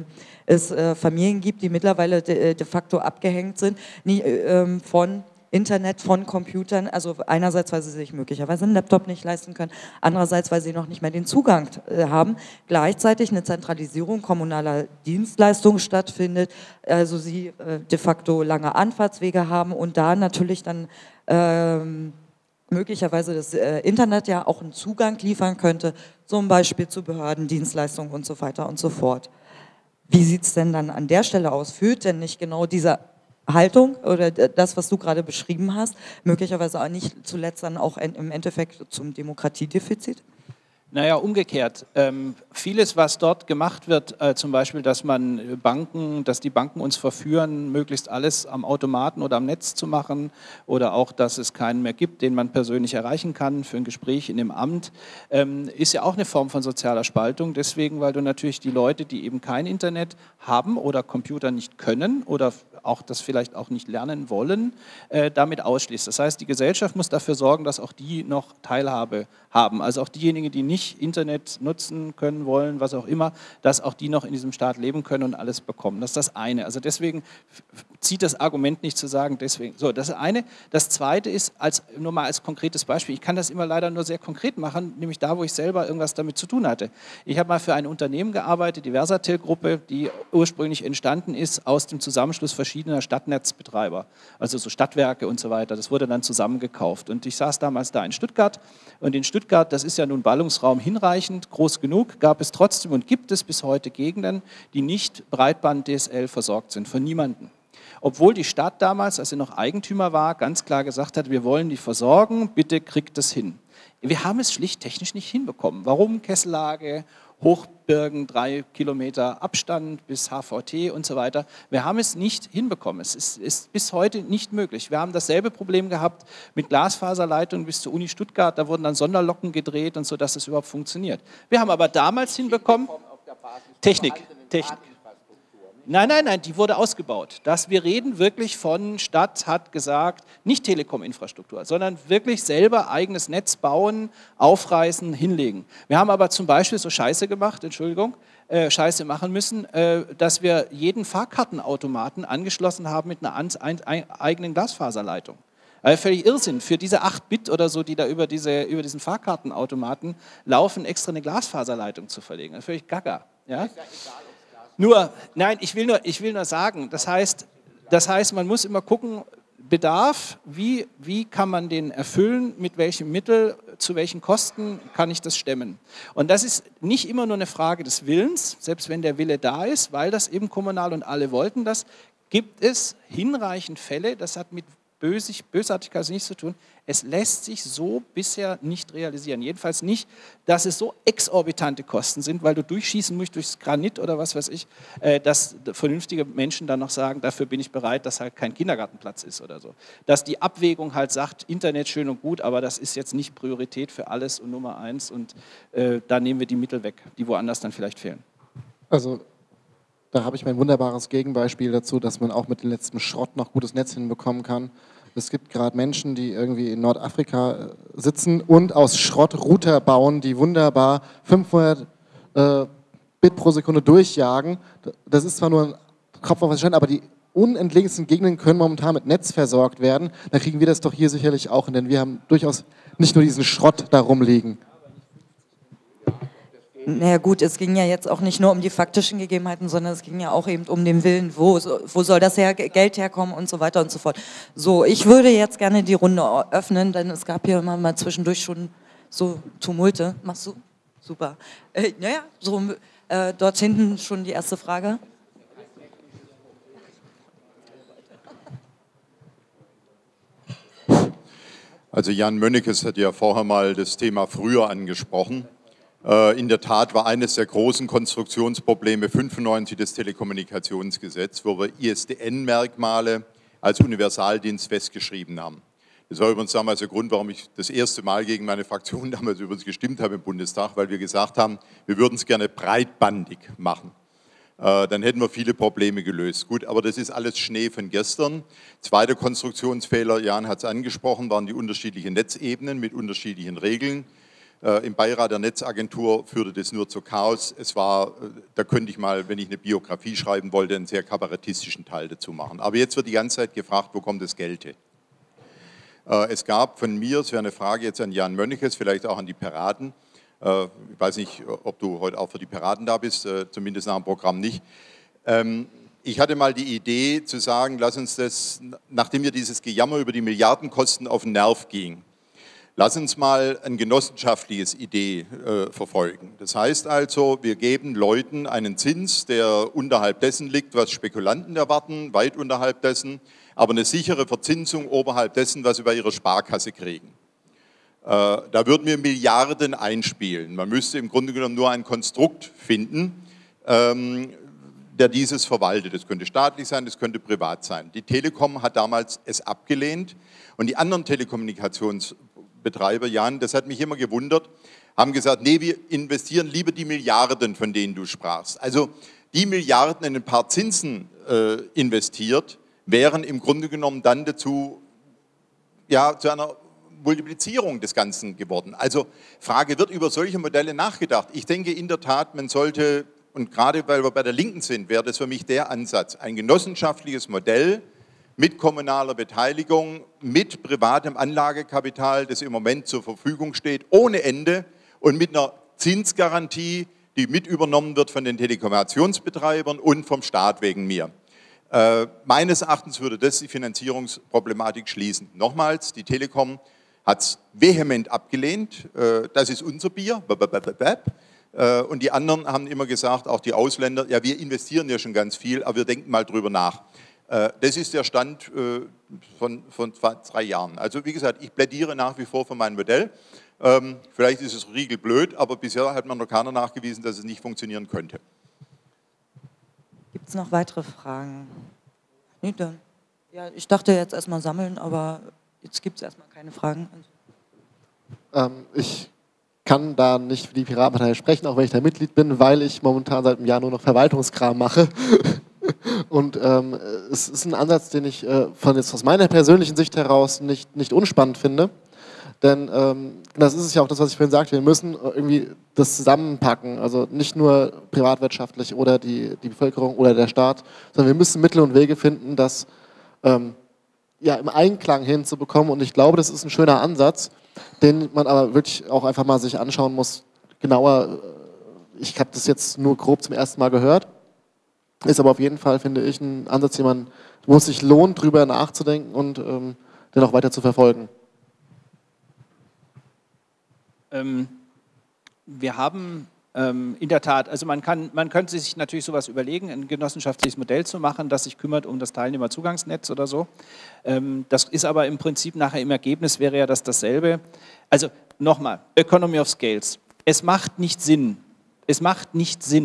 es äh, Familien gibt, die mittlerweile de, de facto abgehängt sind nie, äh, ähm, von Internet von Computern, also einerseits, weil sie sich möglicherweise einen Laptop nicht leisten können, andererseits, weil sie noch nicht mehr den Zugang äh, haben, gleichzeitig eine Zentralisierung kommunaler Dienstleistungen stattfindet, also sie äh, de facto lange Anfahrtswege haben und da natürlich dann ähm, möglicherweise das äh, Internet ja auch einen Zugang liefern könnte, zum Beispiel zu Behörden, Dienstleistungen und so weiter und so fort. Wie sieht es denn dann an der Stelle aus? Führt denn nicht genau dieser Haltung oder das, was du gerade beschrieben hast, möglicherweise auch nicht zuletzt dann auch im Endeffekt zum Demokratiedefizit? Naja, umgekehrt. Ähm, vieles, was dort gemacht wird, äh, zum Beispiel, dass man Banken, dass die Banken uns verführen, möglichst alles am Automaten oder am Netz zu machen oder auch, dass es keinen mehr gibt, den man persönlich erreichen kann für ein Gespräch in dem Amt, ähm, ist ja auch eine Form von sozialer Spaltung. Deswegen, weil du natürlich die Leute, die eben kein Internet haben oder Computer nicht können oder auch das vielleicht auch nicht lernen wollen, äh, damit ausschließt. Das heißt, die Gesellschaft muss dafür sorgen, dass auch die noch Teilhabe haben. Also auch diejenigen, die nicht Internet nutzen können, wollen, was auch immer, dass auch die noch in diesem Staat leben können und alles bekommen. Das ist das eine. Also deswegen zieht das Argument nicht zu sagen, deswegen. So, das eine. Das zweite ist, als, nur mal als konkretes Beispiel, ich kann das immer leider nur sehr konkret machen, nämlich da, wo ich selber irgendwas damit zu tun hatte. Ich habe mal für ein Unternehmen gearbeitet, die Versatel-Gruppe, die ursprünglich entstanden ist aus dem Zusammenschluss verschiedener Stadtnetzbetreiber, also so Stadtwerke und so weiter. Das wurde dann zusammengekauft. Und ich saß damals da in Stuttgart und in Stuttgart, das ist ja nun Ballungsraum hinreichend, groß genug, gab es trotzdem und gibt es bis heute Gegenden, die nicht Breitband-DSL versorgt sind, von niemandem. Obwohl die Stadt damals, als sie noch Eigentümer war, ganz klar gesagt hat, wir wollen die versorgen, bitte kriegt das hin. Wir haben es schlicht technisch nicht hinbekommen. Warum Kessellage, Hochbirgen, drei Kilometer Abstand bis HVT und so weiter. Wir haben es nicht hinbekommen. Es ist, ist, bis heute nicht möglich. Wir haben dasselbe Problem gehabt mit Glasfaserleitungen bis zur Uni Stuttgart. Da wurden dann Sonderlocken gedreht und so, dass es überhaupt funktioniert. Wir haben aber damals hinbekommen, Technik, Technik. Nein, nein, nein, die wurde ausgebaut. Das, wir reden wirklich von, Stadt hat gesagt, nicht Telekom-Infrastruktur, sondern wirklich selber eigenes Netz bauen, aufreißen, hinlegen. Wir haben aber zum Beispiel so Scheiße gemacht, Entschuldigung, äh, Scheiße machen müssen, äh, dass wir jeden Fahrkartenautomaten angeschlossen haben mit einer an, ein, ein, eigenen Glasfaserleitung. Also völlig Irrsinn. Für diese 8 Bit oder so, die da über, diese, über diesen Fahrkartenautomaten laufen, extra eine Glasfaserleitung zu verlegen. Ist völlig gaga. Ja? Nur, nein, ich will nur, ich will nur sagen, das heißt, das heißt, man muss immer gucken, Bedarf, wie, wie kann man den erfüllen, mit welchem Mittel, zu welchen Kosten kann ich das stemmen. Und das ist nicht immer nur eine Frage des Willens, selbst wenn der Wille da ist, weil das eben kommunal und alle wollten das, gibt es hinreichend Fälle, das hat mit Bösig, Bösartigkeit nichts zu tun. Es lässt sich so bisher nicht realisieren. Jedenfalls nicht, dass es so exorbitante Kosten sind, weil du durchschießen musst durchs Granit oder was weiß ich, äh, dass vernünftige Menschen dann noch sagen, dafür bin ich bereit, dass halt kein Kindergartenplatz ist oder so. Dass die Abwägung halt sagt, Internet schön und gut, aber das ist jetzt nicht Priorität für alles und Nummer eins und äh, da nehmen wir die Mittel weg, die woanders dann vielleicht fehlen. Also da habe ich mein wunderbares Gegenbeispiel dazu, dass man auch mit dem letzten Schrott noch gutes Netz hinbekommen kann. Es gibt gerade Menschen, die irgendwie in Nordafrika äh, sitzen und aus Schrott Router bauen, die wunderbar 500 äh, Bit pro Sekunde durchjagen. Das ist zwar nur ein Kopf auf was aber die unentlegensten Gegenden können momentan mit Netz versorgt werden. Dann kriegen wir das doch hier sicherlich auch hin, denn wir haben durchaus nicht nur diesen Schrott da rumliegen. Naja gut, es ging ja jetzt auch nicht nur um die faktischen Gegebenheiten, sondern es ging ja auch eben um den Willen, wo, wo soll das her, Geld herkommen und so weiter und so fort. So, ich würde jetzt gerne die Runde öffnen, denn es gab hier immer mal zwischendurch schon so Tumulte. Machst du? Super. Äh, naja, so äh, dort hinten schon die erste Frage. Also Jan Mönnekes hat ja vorher mal das Thema früher angesprochen. Äh, in der Tat war eines der großen Konstruktionsprobleme 95 das Telekommunikationsgesetz, wo wir ISDN-Merkmale als Universaldienst festgeschrieben haben. Das war übrigens damals der Grund, warum ich das erste Mal gegen meine Fraktion damals übrigens gestimmt habe im Bundestag, weil wir gesagt haben, wir würden es gerne breitbandig machen. Äh, dann hätten wir viele Probleme gelöst. Gut, aber das ist alles Schnee von gestern. Zweiter Konstruktionsfehler, Jan hat es angesprochen, waren die unterschiedlichen Netzebenen mit unterschiedlichen Regeln. Äh, Im Beirat der Netzagentur führte das nur zu Chaos. Es war, äh, da könnte ich mal, wenn ich eine Biografie schreiben wollte, einen sehr kabarettistischen Teil dazu machen. Aber jetzt wird die ganze Zeit gefragt, wo kommt das Geld her? Äh, es gab von mir, es wäre eine Frage jetzt an Jan Mönniches, vielleicht auch an die Piraten. Ich weiß nicht, ob du heute auch für die Piraten da bist, zumindest nach dem Programm nicht. Ähm, ich hatte mal die Idee zu sagen, lass uns das, nachdem mir dieses Gejammer über die Milliardenkosten auf den Nerv ging, Lass uns mal ein genossenschaftliches Idee äh, verfolgen. Das heißt also, wir geben Leuten einen Zins, der unterhalb dessen liegt, was Spekulanten erwarten, weit unterhalb dessen, aber eine sichere Verzinsung oberhalb dessen, was sie bei ihrer Sparkasse kriegen. Äh, da würden wir Milliarden einspielen. Man müsste im Grunde genommen nur ein Konstrukt finden, ähm, der dieses verwaltet. Das könnte staatlich sein, das könnte privat sein. Die Telekom hat damals es abgelehnt und die anderen Telekommunikations Betreiber, Jan, das hat mich immer gewundert, haben gesagt, nee, wir investieren lieber die Milliarden, von denen du sprachst. Also die Milliarden in ein paar Zinsen äh, investiert, wären im Grunde genommen dann dazu, ja, zu einer Multiplizierung des Ganzen geworden. Also Frage, wird über solche Modelle nachgedacht? Ich denke in der Tat, man sollte, und gerade weil wir bei der Linken sind, wäre das für mich der Ansatz, ein genossenschaftliches Modell, mit kommunaler Beteiligung, mit privatem Anlagekapital, das im Moment zur Verfügung steht, ohne Ende und mit einer Zinsgarantie, die mit übernommen wird von den Telekommunikationsbetreibern und vom Staat wegen mir. Äh, meines Erachtens würde das die Finanzierungsproblematik schließen. Nochmals, die Telekom hat es vehement abgelehnt. Äh, das ist unser Bier. Äh, und die anderen haben immer gesagt, auch die Ausländer, ja, wir investieren ja schon ganz viel, aber wir denken mal drüber nach. Äh, das ist der Stand äh, von, von drei Jahren. Also wie gesagt, ich plädiere nach wie vor für mein Modell. Ähm, vielleicht ist es riegelblöd, aber bisher hat man noch keiner nachgewiesen, dass es nicht funktionieren könnte. Gibt es noch weitere Fragen? Nee, dann. Ja, ich dachte jetzt erstmal sammeln, aber jetzt gibt es erstmal keine Fragen. Ähm, ich kann da nicht für die Piratenpartei sprechen, auch wenn ich da Mitglied bin, weil ich momentan seit einem Jahr nur noch Verwaltungskram mache. Und ähm, es ist ein Ansatz, den ich äh, von jetzt aus meiner persönlichen Sicht heraus nicht, nicht unspannend finde. Denn ähm, das ist ja auch das, was ich vorhin sagte, wir müssen irgendwie das zusammenpacken. Also nicht nur privatwirtschaftlich oder die, die Bevölkerung oder der Staat, sondern wir müssen Mittel und Wege finden, das ähm, ja, im Einklang hinzubekommen. Und ich glaube, das ist ein schöner Ansatz, den man aber wirklich auch einfach mal sich anschauen muss, genauer. Ich habe das jetzt nur grob zum ersten Mal gehört ist aber auf jeden Fall, finde ich, ein Ansatz, den man, wo es sich lohnt, drüber nachzudenken und ähm, den auch weiter zu verfolgen. Ähm, wir haben ähm, in der Tat, also man, kann, man könnte sich natürlich sowas überlegen, ein genossenschaftliches Modell zu machen, das sich kümmert um das Teilnehmerzugangsnetz oder so. Ähm, das ist aber im Prinzip nachher im Ergebnis wäre ja das dasselbe. Also nochmal, Economy of Scales. Es macht nicht Sinn, es macht nicht Sinn,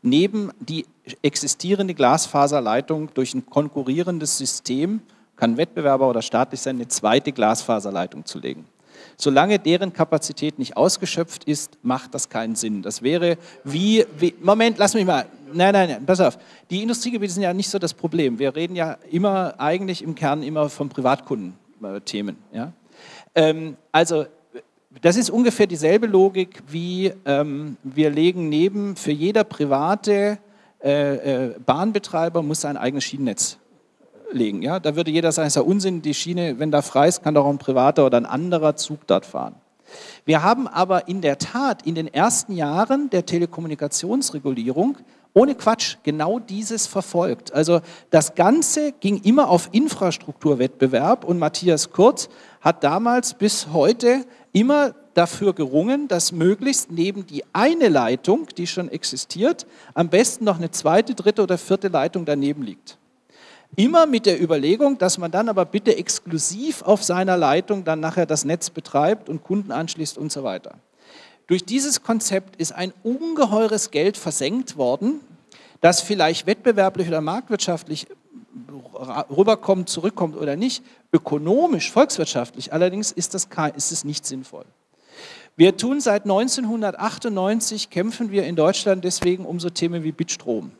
neben die existierende Glasfaserleitung durch ein konkurrierendes System, kann Wettbewerber oder staatlich sein, eine zweite Glasfaserleitung zu legen. Solange deren Kapazität nicht ausgeschöpft ist, macht das keinen Sinn. Das wäre wie, wie Moment, lass mich mal, nein, nein, nein, pass auf. Die Industriegebiete sind ja nicht so das Problem. Wir reden ja immer, eigentlich im Kern immer von Privatkundenthemen. Ja? Ähm, also, das ist ungefähr dieselbe Logik wie ähm, wir legen neben für jeder private äh, äh, Bahnbetreiber muss sein eigenes Schienennetz legen. Ja? Da würde jeder sagen, es ist ja Unsinn, die Schiene, wenn da frei ist, kann doch auch ein privater oder ein anderer Zug dort fahren. Wir haben aber in der Tat in den ersten Jahren der Telekommunikationsregulierung ohne Quatsch genau dieses verfolgt. Also das Ganze ging immer auf Infrastrukturwettbewerb und Matthias Kurz hat damals bis heute immer dafür gerungen, dass möglichst neben die eine Leitung, die schon existiert, am besten noch eine zweite, dritte oder vierte Leitung daneben liegt. Immer mit der Überlegung, dass man dann aber bitte exklusiv auf seiner Leitung dann nachher das Netz betreibt und Kunden anschließt und so weiter. Durch dieses Konzept ist ein ungeheures Geld versenkt worden, das vielleicht wettbewerblich oder marktwirtschaftlich rüberkommt, zurückkommt oder nicht. Ökonomisch, volkswirtschaftlich allerdings ist, das, ist es nicht sinnvoll. Wir tun seit 1998, kämpfen wir in Deutschland deswegen um so Themen wie Bitstrom.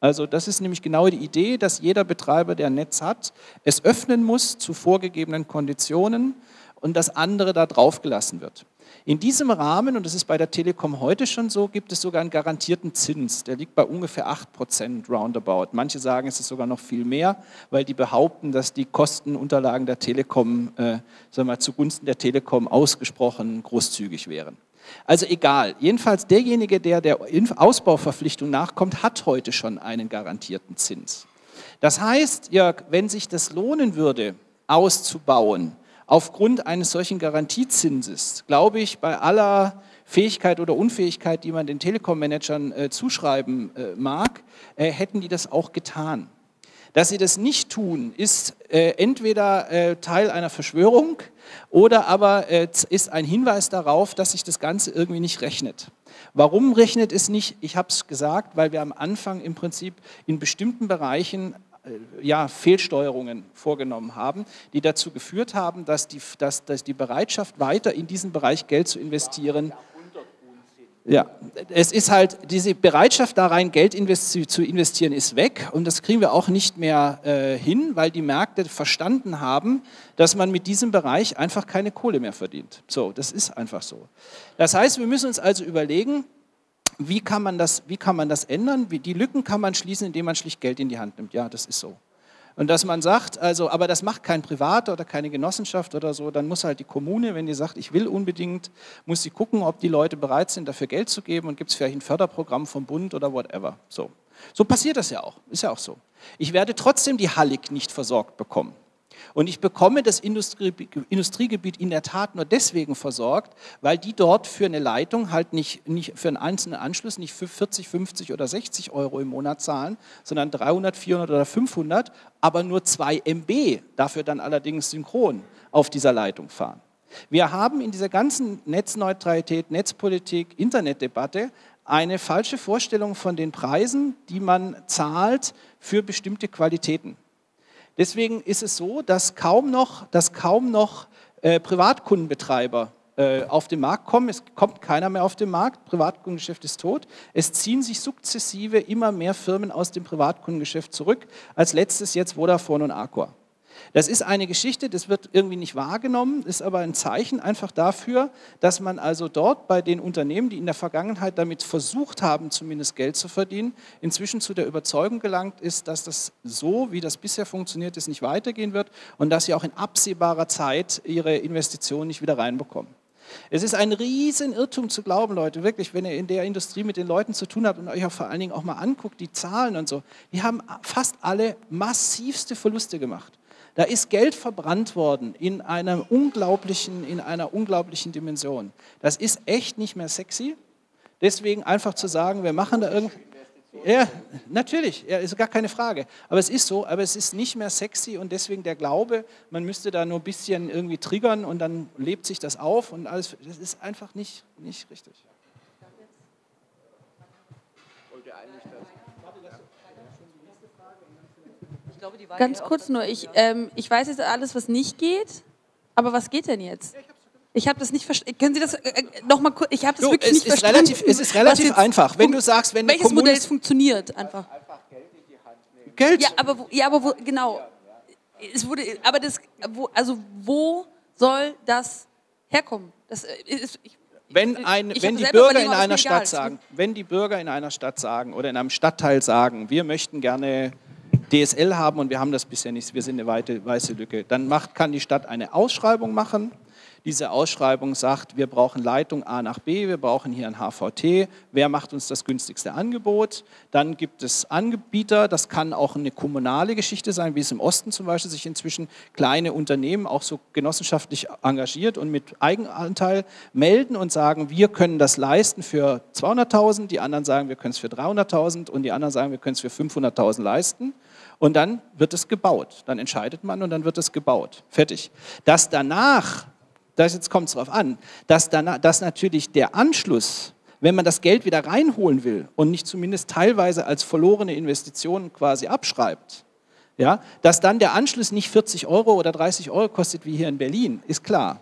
Also das ist nämlich genau die Idee, dass jeder Betreiber, der ein Netz hat, es öffnen muss zu vorgegebenen Konditionen und das andere da drauf gelassen wird. In diesem Rahmen, und das ist bei der Telekom heute schon so, gibt es sogar einen garantierten Zins. Der liegt bei ungefähr 8% roundabout. Manche sagen, es ist sogar noch viel mehr, weil die behaupten, dass die Kostenunterlagen der Telekom äh, sagen wir, zugunsten der Telekom ausgesprochen großzügig wären. Also egal, jedenfalls derjenige, der der Ausbauverpflichtung nachkommt, hat heute schon einen garantierten Zins. Das heißt, Jörg, wenn sich das lohnen würde, auszubauen, aufgrund eines solchen Garantiezinses, glaube ich, bei aller Fähigkeit oder Unfähigkeit, die man den Telekom-Managern äh, zuschreiben äh, mag, äh, hätten die das auch getan. Dass sie das nicht tun, ist äh, entweder äh, Teil einer Verschwörung oder aber äh, ist ein Hinweis darauf, dass sich das Ganze irgendwie nicht rechnet. Warum rechnet es nicht? Ich habe es gesagt, weil wir am Anfang im Prinzip in bestimmten Bereichen ja, Fehlsteuerungen vorgenommen haben, die dazu geführt haben, dass die, dass, dass die Bereitschaft, weiter in diesen Bereich Geld zu investieren, ja, es ist halt, diese Bereitschaft da rein, Geld investi zu investieren, ist weg und das kriegen wir auch nicht mehr äh, hin, weil die Märkte verstanden haben, dass man mit diesem Bereich einfach keine Kohle mehr verdient. So, das ist einfach so. Das heißt, wir müssen uns also überlegen, wie kann man das, wie kann man das ändern? Wie, die Lücken kann man schließen, indem man schlicht Geld in die Hand nimmt. Ja, das ist so. Und dass man sagt, also, aber das macht kein Privat oder keine Genossenschaft oder so, dann muss halt die Kommune, wenn die sagt, ich will unbedingt, muss sie gucken, ob die Leute bereit sind, dafür Geld zu geben und gibt es vielleicht ein Förderprogramm vom Bund oder whatever. So. so passiert das ja auch, ist ja auch so. Ich werde trotzdem die Hallig nicht versorgt bekommen. Und ich bekomme das Industriegebiet in der Tat nur deswegen versorgt, weil die dort für eine Leitung halt nicht, nicht für einen einzelnen Anschluss nicht für 40, 50 oder 60 Euro im Monat zahlen, sondern 300, 400 oder 500, aber nur 2 MB, dafür dann allerdings synchron auf dieser Leitung fahren. Wir haben in dieser ganzen Netzneutralität, Netzpolitik, Internetdebatte eine falsche Vorstellung von den Preisen, die man zahlt für bestimmte Qualitäten. Deswegen ist es so, dass kaum noch, dass kaum noch äh, Privatkundenbetreiber äh, auf den Markt kommen. Es kommt keiner mehr auf den Markt. Privatkundengeschäft ist tot. Es ziehen sich sukzessive immer mehr Firmen aus dem Privatkundengeschäft zurück. Als letztes jetzt Vodafone und Aqua. Das ist eine Geschichte, das wird irgendwie nicht wahrgenommen, ist aber ein Zeichen einfach dafür, dass man also dort bei den Unternehmen, die in der Vergangenheit damit versucht haben, zumindest Geld zu verdienen, inzwischen zu der Überzeugung gelangt ist, dass das so, wie das bisher funktioniert ist, nicht weitergehen wird und dass sie auch in absehbarer Zeit ihre Investitionen nicht wieder reinbekommen. Es ist ein Riesenirrtum zu glauben, Leute, wirklich, wenn ihr in der Industrie mit den Leuten zu tun habt und euch auch vor allen Dingen auch mal anguckt, die Zahlen und so, die haben fast alle massivste Verluste gemacht. Da ist Geld verbrannt worden in einer unglaublichen, in einer unglaublichen Dimension. Das ist echt nicht mehr sexy. Deswegen einfach zu sagen, wir machen da irgendwie. Ja, natürlich, ja, ist gar keine Frage. Aber es ist so, aber es ist nicht mehr sexy und deswegen der Glaube, man müsste da nur ein bisschen irgendwie triggern und dann lebt sich das auf und alles. Das ist einfach nicht, nicht richtig. Ganz kurz nur, ich, ähm, ich weiß jetzt alles, was nicht geht, aber was geht denn jetzt? Ich habe das nicht verstanden. Können Sie das äh, äh noch mal kurz? Ich habe das du, wirklich es nicht ist verstanden. Relativ, es ist relativ einfach. Wenn du sagst, wenn welches Modell funktioniert, einfach. Geld. Ja, aber wo, ja, aber wo, genau. Es wurde, aber das, wo, also wo soll das herkommen? Das äh, ist, ich, wenn, ein, wenn die Bürger in einer Stadt sagen, wenn die Bürger in einer Stadt sagen oder in einem Stadtteil sagen, wir möchten gerne DSL haben und wir haben das bisher nicht, wir sind eine weite, weiße Lücke, dann macht, kann die Stadt eine Ausschreibung machen. Diese Ausschreibung sagt, wir brauchen Leitung A nach B, wir brauchen hier ein HVT, wer macht uns das günstigste Angebot? Dann gibt es Anbieter, das kann auch eine kommunale Geschichte sein, wie es im Osten zum Beispiel sich inzwischen kleine Unternehmen auch so genossenschaftlich engagiert und mit Eigenanteil melden und sagen, wir können das leisten für 200.000, die anderen sagen, wir können es für 300.000 und die anderen sagen, wir können es für 500.000 leisten. Und dann wird es gebaut. Dann entscheidet man und dann wird es gebaut. Fertig. Dass danach das jetzt kommt es darauf an, dass, dann, dass natürlich der Anschluss, wenn man das Geld wieder reinholen will und nicht zumindest teilweise als verlorene Investition quasi abschreibt, ja, dass dann der Anschluss nicht 40 Euro oder 30 Euro kostet wie hier in Berlin, ist klar.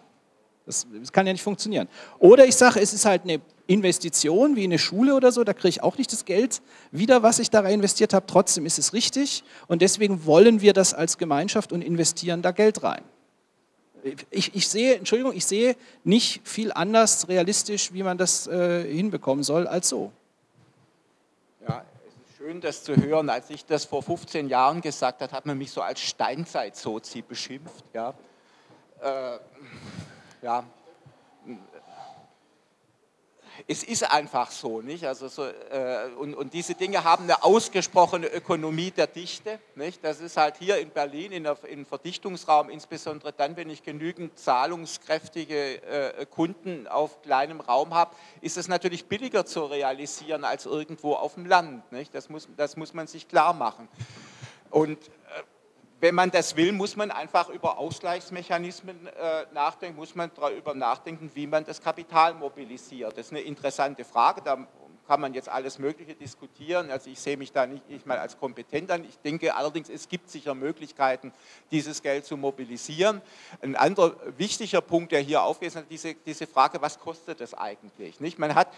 Das, das kann ja nicht funktionieren. Oder ich sage, es ist halt eine Investition wie eine Schule oder so, da kriege ich auch nicht das Geld wieder, was ich da rein investiert habe. Trotzdem ist es richtig und deswegen wollen wir das als Gemeinschaft und investieren da Geld rein ich, ich, sehe, Entschuldigung, ich sehe nicht viel anders realistisch, wie man das äh, hinbekommen soll, als so. Ja, es ist schön, das zu hören. Als ich das vor 15 Jahren gesagt habe, hat man mich so als Steinzeit-Sozi beschimpft. Ja, äh, ja es ist einfach so, nicht? Also so, äh, und, und, diese Dinge haben eine ausgesprochene Ökonomie der Dichte, nicht? Das ist halt hier in Berlin in der, im Verdichtungsraum, insbesondere dann, wenn ich genügend zahlungskräftige äh, Kunden auf kleinem Raum habe, ist es natürlich billiger zu realisieren als irgendwo auf dem Land, nicht? Das muss, das muss man sich klar machen. Und äh, wenn man das will, muss man einfach über Ausgleichsmechanismen äh, nachdenken, muss man darüber nachdenken, wie man das Kapital mobilisiert. Das ist eine interessante Frage, da kann man jetzt alles Mögliche diskutieren. Also ich sehe mich da nicht, nicht mal als kompetent an. Ich denke allerdings, es gibt sicher Möglichkeiten, dieses Geld zu mobilisieren. Ein anderer wichtiger Punkt, der hier aufgeht, ist diese, diese Frage, was kostet das eigentlich? Nicht? Man hat,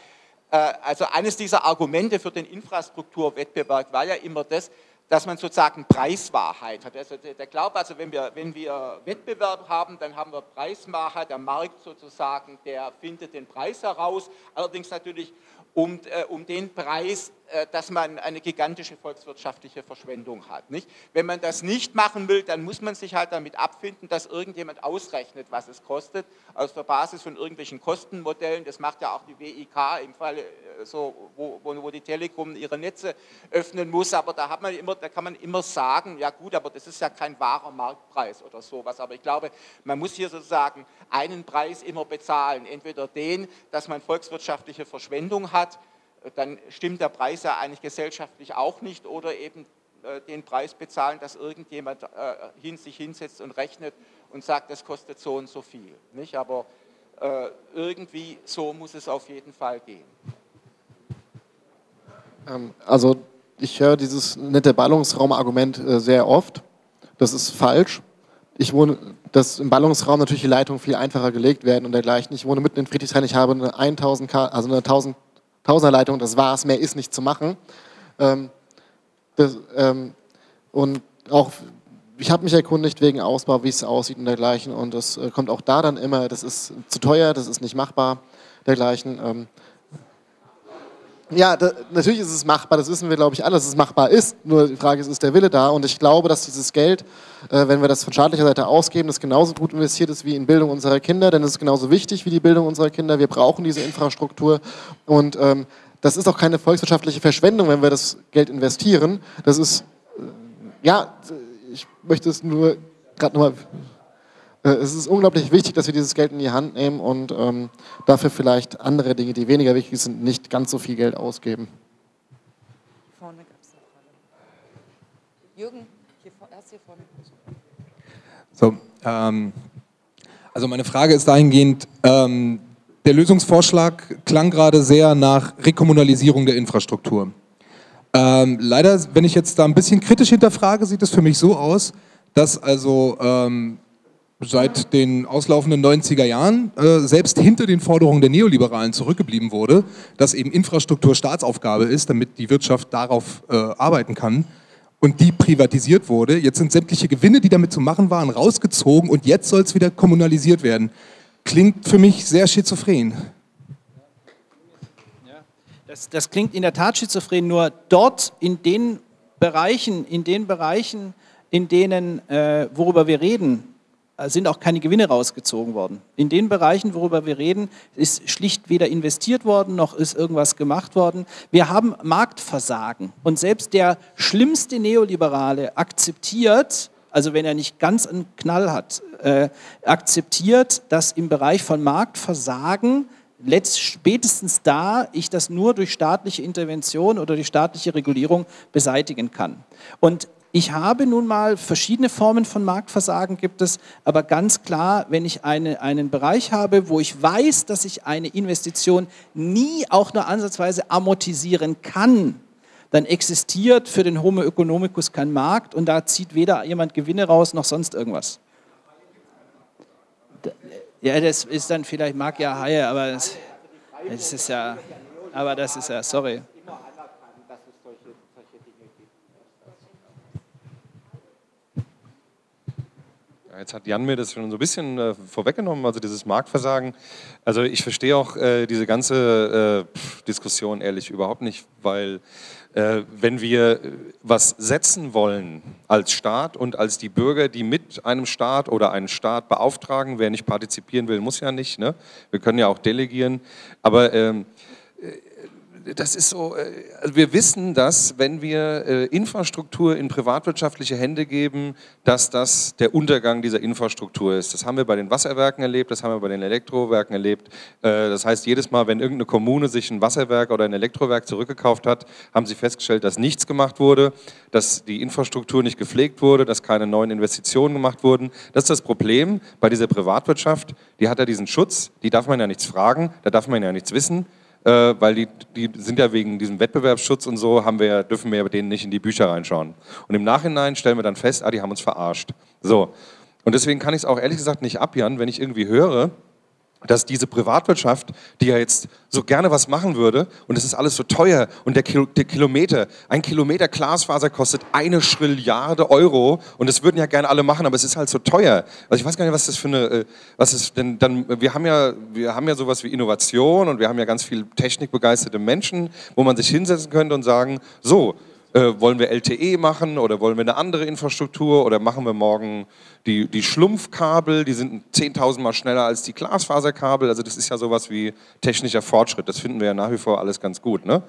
äh, also eines dieser Argumente für den Infrastrukturwettbewerb war ja immer das, dass man sozusagen Preiswahrheit hat. Also der Glaube, also wenn wir, wenn wir Wettbewerb haben, dann haben wir Preiswahrheit, der Markt sozusagen, der findet den Preis heraus, allerdings natürlich um, äh, um den Preis, dass man eine gigantische volkswirtschaftliche Verschwendung hat. Nicht? Wenn man das nicht machen will, dann muss man sich halt damit abfinden, dass irgendjemand ausrechnet, was es kostet, aus der Basis von irgendwelchen Kostenmodellen. Das macht ja auch die WIK im Fall, äh, so, wo, wo, die Telekom ihre Netze öffnen muss. Aber da, hat man immer, da kann man immer sagen, ja gut, aber das ist ja kein wahrer Marktpreis oder sowas. Aber ich glaube, man muss hier sozusagen einen Preis immer bezahlen. Entweder den, dass man volkswirtschaftliche Verschwendung hat, dann stimmt der Preis ja eigentlich gesellschaftlich auch nicht oder eben äh, den Preis bezahlen, dass irgendjemand äh, hin, sich hinsetzt und rechnet und sagt, das kostet so und so viel. Nicht? Aber äh, irgendwie so muss es auf jeden Fall gehen. Ähm, also ich höre dieses nette Ballungsraumargument sehr oft. Das ist falsch. Ich wohne, dass im Ballungsraum natürlich die Leitungen viel einfacher gelegt werden und dergleichen. Ich wohne mitten in Friedrichshain, ich habe eine 1000 K, also eine 1000 Tausenderleitung, das war's, mehr ist nicht zu machen. Ähm, das, ähm, und auch, ich habe mich erkundigt wegen Ausbau, wie es aussieht und dergleichen. Und das äh, kommt auch da dann immer, das ist zu teuer, das ist nicht machbar, dergleichen. Ähm, ja, da, natürlich ist es machbar, das wissen wir, glaube ich, alle, dass es machbar ist. Nur die Frage ist, ist der Wille da? Und ich glaube, dass dieses Geld, äh, wenn wir das von staatlicher Seite ausgeben, das genauso gut investiert ist wie in Bildung unserer Kinder, denn es ist genauso wichtig wie die Bildung unserer Kinder. Wir brauchen diese Infrastruktur. Und ähm, das ist auch keine volkswirtschaftliche Verschwendung, wenn wir das Geld investieren. Das ist, äh, ja, ich möchte es nur gerade nochmal es ist unglaublich wichtig, dass wir dieses Geld in die Hand nehmen und ähm, dafür vielleicht andere Dinge, die weniger wichtig sind, nicht ganz so viel Geld ausgeben. Vorne gab es eine Frage. Jürgen, hier, erst hier vorne. So, ähm, also meine Frage ist dahingehend, ähm, der Lösungsvorschlag klang gerade sehr nach Rekommunalisierung der Infrastruktur. Ähm, leider, wenn ich jetzt da ein bisschen kritisch hinterfrage, sieht es für mich so aus, dass also ähm, seit den auslaufenden 90er Jahren äh, selbst hinter den Forderungen der Neoliberalen zurückgeblieben wurde, dass eben Infrastruktur Staatsaufgabe ist, damit die Wirtschaft darauf äh, arbeiten kann und die privatisiert wurde. Jetzt sind sämtliche Gewinne, die damit zu machen waren, rausgezogen und jetzt soll es wieder kommunalisiert werden. Klingt für mich sehr schizophren. Das, das, klingt in der Tat schizophren, nur dort in den Bereichen, in den Bereichen, in denen, äh, worüber wir reden, sind auch keine Gewinne rausgezogen worden. In den Bereichen, worüber wir reden, ist schlicht weder investiert worden, noch ist irgendwas gemacht worden. Wir haben Marktversagen. Und selbst der schlimmste Neoliberale akzeptiert, also wenn er nicht ganz einen Knall hat, äh, akzeptiert, dass im Bereich von Marktversagen letzt, spätestens da ich das nur durch staatliche Intervention oder durch staatliche Regulierung beseitigen kann. Und ich habe nun mal verschiedene Formen von Marktversagen gibt es, aber ganz klar, wenn ich eine, einen Bereich habe, wo ich weiß, dass ich eine Investition nie auch nur ansatzweise amortisieren kann, dann existiert für den Homo economicus kein Markt und da zieht weder jemand Gewinne raus noch sonst irgendwas. Ja, das ist dann vielleicht mag ja Haie, aber das, das ist ja, aber das ist ja, sorry. Jetzt hat Jan mir das schon so ein bisschen äh, vorweggenommen, also dieses Marktversagen. Also ich verstehe auch äh, diese ganze äh, Diskussion ehrlich überhaupt nicht, weil äh, wenn wir äh, was setzen wollen als Staat und als die Bürger, die mit einem Staat oder einen Staat beauftragen, wer nicht partizipieren will, muss ja nicht. Ne? Wir können ja auch delegieren. Aber ähm, das ist so, äh, also wir wissen, dass wenn wir äh, Infrastruktur in privatwirtschaftliche Hände geben, dass das der Untergang dieser Infrastruktur ist. Das haben wir bei den Wasserwerken erlebt, das haben wir bei den Elektrowerken erlebt. Äh, das heißt, jedes Mal, wenn irgendeine Kommune sich ein Wasserwerk oder ein Elektrowerk zurückgekauft hat, haben sie festgestellt, dass nichts gemacht wurde, dass die Infrastruktur nicht gepflegt wurde, dass keine neuen Investitionen gemacht wurden. Das ist das Problem bei dieser Privatwirtschaft. Die hat ja diesen Schutz, die darf man ja nichts fragen, da darf man ja nichts wissen äh, weil die, die sind ja wegen diesem Wettbewerbsschutz und so, haben wir, dürfen wir denen nicht in die Bücher reinschauen. Und im Nachhinein stellen wir dann fest, ah, die haben uns verarscht. So. Und deswegen kann ich es auch ehrlich gesagt nicht abjahren, wenn ich irgendwie höre, dass diese Privatwirtschaft, die ja jetzt so gerne was machen würde, und es ist alles so teuer, und der, Kil der, Kilometer, ein Kilometer Glasfaser kostet eine Schrilliarde Euro, und das würden ja gerne alle machen, aber es ist halt so teuer. Also ich weiß gar nicht, was das für eine, äh, was ist denn dann, wir haben ja, wir haben ja sowas wie Innovation, und wir haben ja ganz viel technikbegeisterte Menschen, wo man sich hinsetzen könnte und sagen, so, äh, wollen wir LTE machen oder wollen wir eine andere Infrastruktur oder machen wir morgen die, die Schlumpfkabel, die sind 10.000 Mal schneller als die Glasfaserkabel. Also das ist ja sowas wie technischer Fortschritt. Das finden wir ja nach wie vor alles ganz gut. Ne?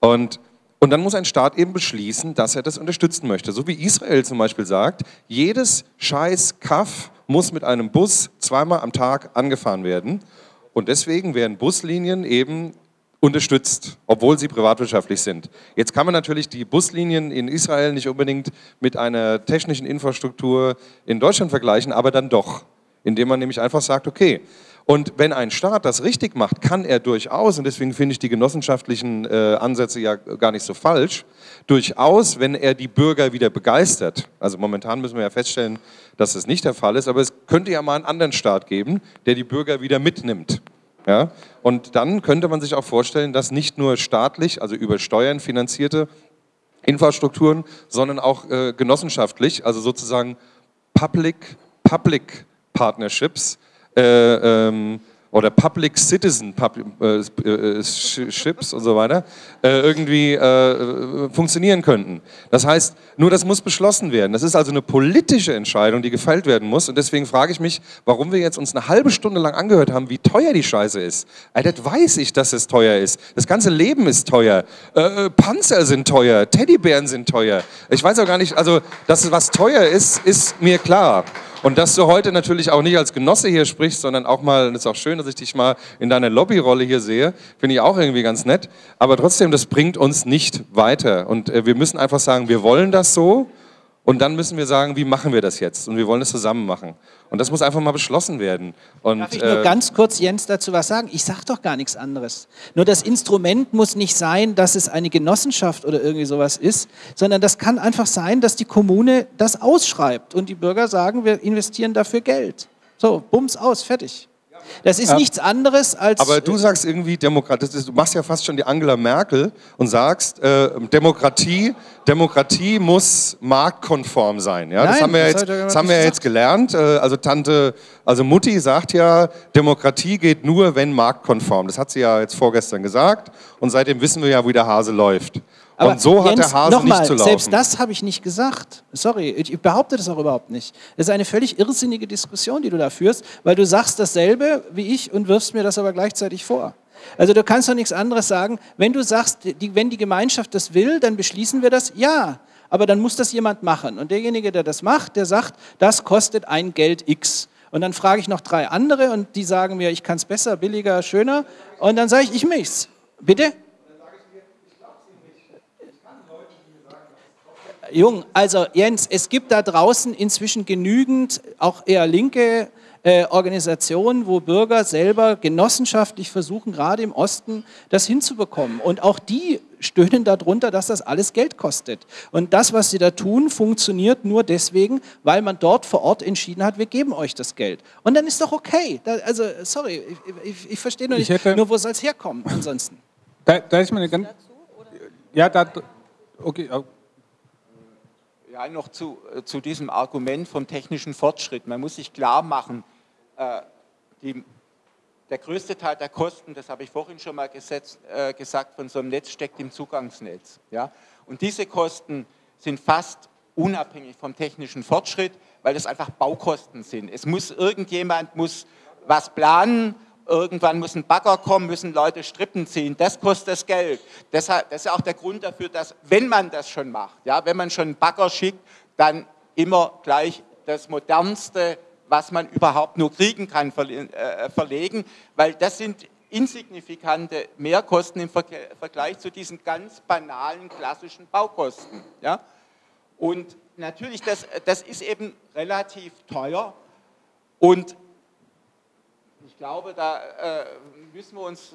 Und, und dann muss ein Staat eben beschließen, dass er das unterstützen möchte. So wie Israel zum Beispiel sagt, jedes scheiß Kaff muss mit einem Bus zweimal am Tag angefahren werden. Und deswegen werden Buslinien eben unterstützt, obwohl sie privatwirtschaftlich sind. Jetzt kann man natürlich die Buslinien in Israel nicht unbedingt mit einer technischen Infrastruktur in Deutschland vergleichen, aber dann doch, indem man nämlich einfach sagt, okay, und wenn ein Staat das richtig macht, kann er durchaus, und deswegen finde ich die genossenschaftlichen äh, Ansätze ja gar nicht so falsch, durchaus, wenn er die Bürger wieder begeistert, also momentan müssen wir ja feststellen, dass das nicht der Fall ist, aber es könnte ja mal einen anderen Staat geben, der die Bürger wieder mitnimmt. Ja? Und dann könnte man sich auch vorstellen, dass nicht nur staatlich, also über Steuern finanzierte Infrastrukturen, sondern auch äh, genossenschaftlich, also sozusagen Public-Public Partnerships, äh, ähm, oder Public Citizen äh, äh, Ships und so weiter äh, irgendwie funktionieren könnten. Das heißt, nur das muss beschlossen werden. Das ist also eine politische Entscheidung, die gefällt werden muss. Und deswegen frage ich mich, warum wir jetzt uns eine halbe Stunde lang angehört haben, wie teuer die Scheiße ist. Das weiß ich, dass es teuer ist. Das ganze Leben ist teuer. Panzer sind teuer. Teddybären sind teuer. Ich weiß auch gar nicht, also, dass was teuer ist, ist mir klar. Und dass du heute natürlich auch nicht als Genosse hier sprichst, sondern auch mal, es ist auch schön, dass ich dich mal in deiner Lobbyrolle hier sehe, finde ich auch irgendwie ganz nett. Aber trotzdem, das bringt uns nicht weiter. Und äh, wir müssen einfach sagen, wir wollen das so Und dann müssen wir sagen, wie machen wir das jetzt? Und wir wollen es zusammen machen. Und das muss einfach mal beschlossen werden. Und, Darf ich nur äh, ganz kurz, Jens, dazu was sagen? Ich sage doch gar nichts anderes. Nur das Instrument muss nicht sein, dass es eine Genossenschaft oder irgendwie sowas ist, sondern das kann einfach sein, dass die Kommune das ausschreibt und die Bürger sagen, wir investieren dafür Geld. So, bums aus, fertig. Das ist Ja. nichts anderes als. Aber du sagst irgendwie Demokratie, das ist, du machst ja fast schon die Angela Merkel und sagst, äh, Demokratie, Demokratie muss marktkonform sein. Ja? das Nein, haben wir, ja das jetzt, das haben wir nicht jetzt gelernt. Äh, also Tante, also Mutti sagt ja, Demokratie geht nur, wenn marktkonform. Das hat sie ja jetzt vorgestern gesagt und seitdem wissen wir ja, wie der Hase läuft. Aber und so hat Jens, der Hase noch nicht mal, zu laufen. Selbst das habe ich nicht gesagt. Sorry, ich ich behaupte das auch überhaupt nicht. Das ist eine völlig irrsinnige Diskussion, die du da führst, weil du sagst dasselbe wie ich und wirfst mir das aber gleichzeitig vor. Also du kannst doch nichts anderes sagen. Wenn du sagst, die, wenn die Gemeinschaft das will, dann beschließen wir das. Ja, aber dann muss das jemand machen. Und derjenige, der das macht, der sagt, das kostet ein Geld X. Und dann frage ich noch drei andere und die sagen mir, ich kann es besser, billiger, schöner. Und dann sage ich, ich mich's. Bitte? Jung, also Jens, es gibt da draußen inzwischen genügend, auch eher linke äh, Organisationen, wo Bürger selber genossenschaftlich versuchen, gerade im Osten das hinzubekommen. Und auch die stöhnen darunter, dass das alles Geld kostet. Und das, was sie da tun, funktioniert nur deswegen, weil man dort vor Ort entschieden hat, wir geben euch das Geld. Und dann ist doch okay. Da, also, sorry, ich, ich, ich verstehe nur Ich nicht, nur wo soll es herkommen ansonsten? Da, da ist meine ganz. Ja, da. Okay. Ja. Noch zu, äh, zu diesem Argument vom technischen Fortschritt. Man muss sich klar machen, äh, die, der größte Teil der Kosten, das habe ich vorhin schon mal gesetzt, äh, gesagt, von so einem Netz steckt im Zugangsnetz. Ja? Und diese Kosten sind fast unabhängig vom technischen Fortschritt, weil das einfach Baukosten sind. Es muss irgendjemand muss was planen, irgendwann muss ein Bagger kommen, müssen Leute Strippen ziehen, das kostet das Geld. Deshalb, das ist auch der Grund dafür, dass, wenn man das schon macht, ja, wenn man schon einen Bagger schickt, dann immer gleich das Modernste, was man überhaupt nur kriegen kann, äh, verlegen, weil das sind insignifikante Mehrkosten im Vergleich zu diesen ganz banalen klassischen Baukosten. Ja? Und natürlich, das, das ist eben relativ teuer und glaube, da äh, müssen wir uns,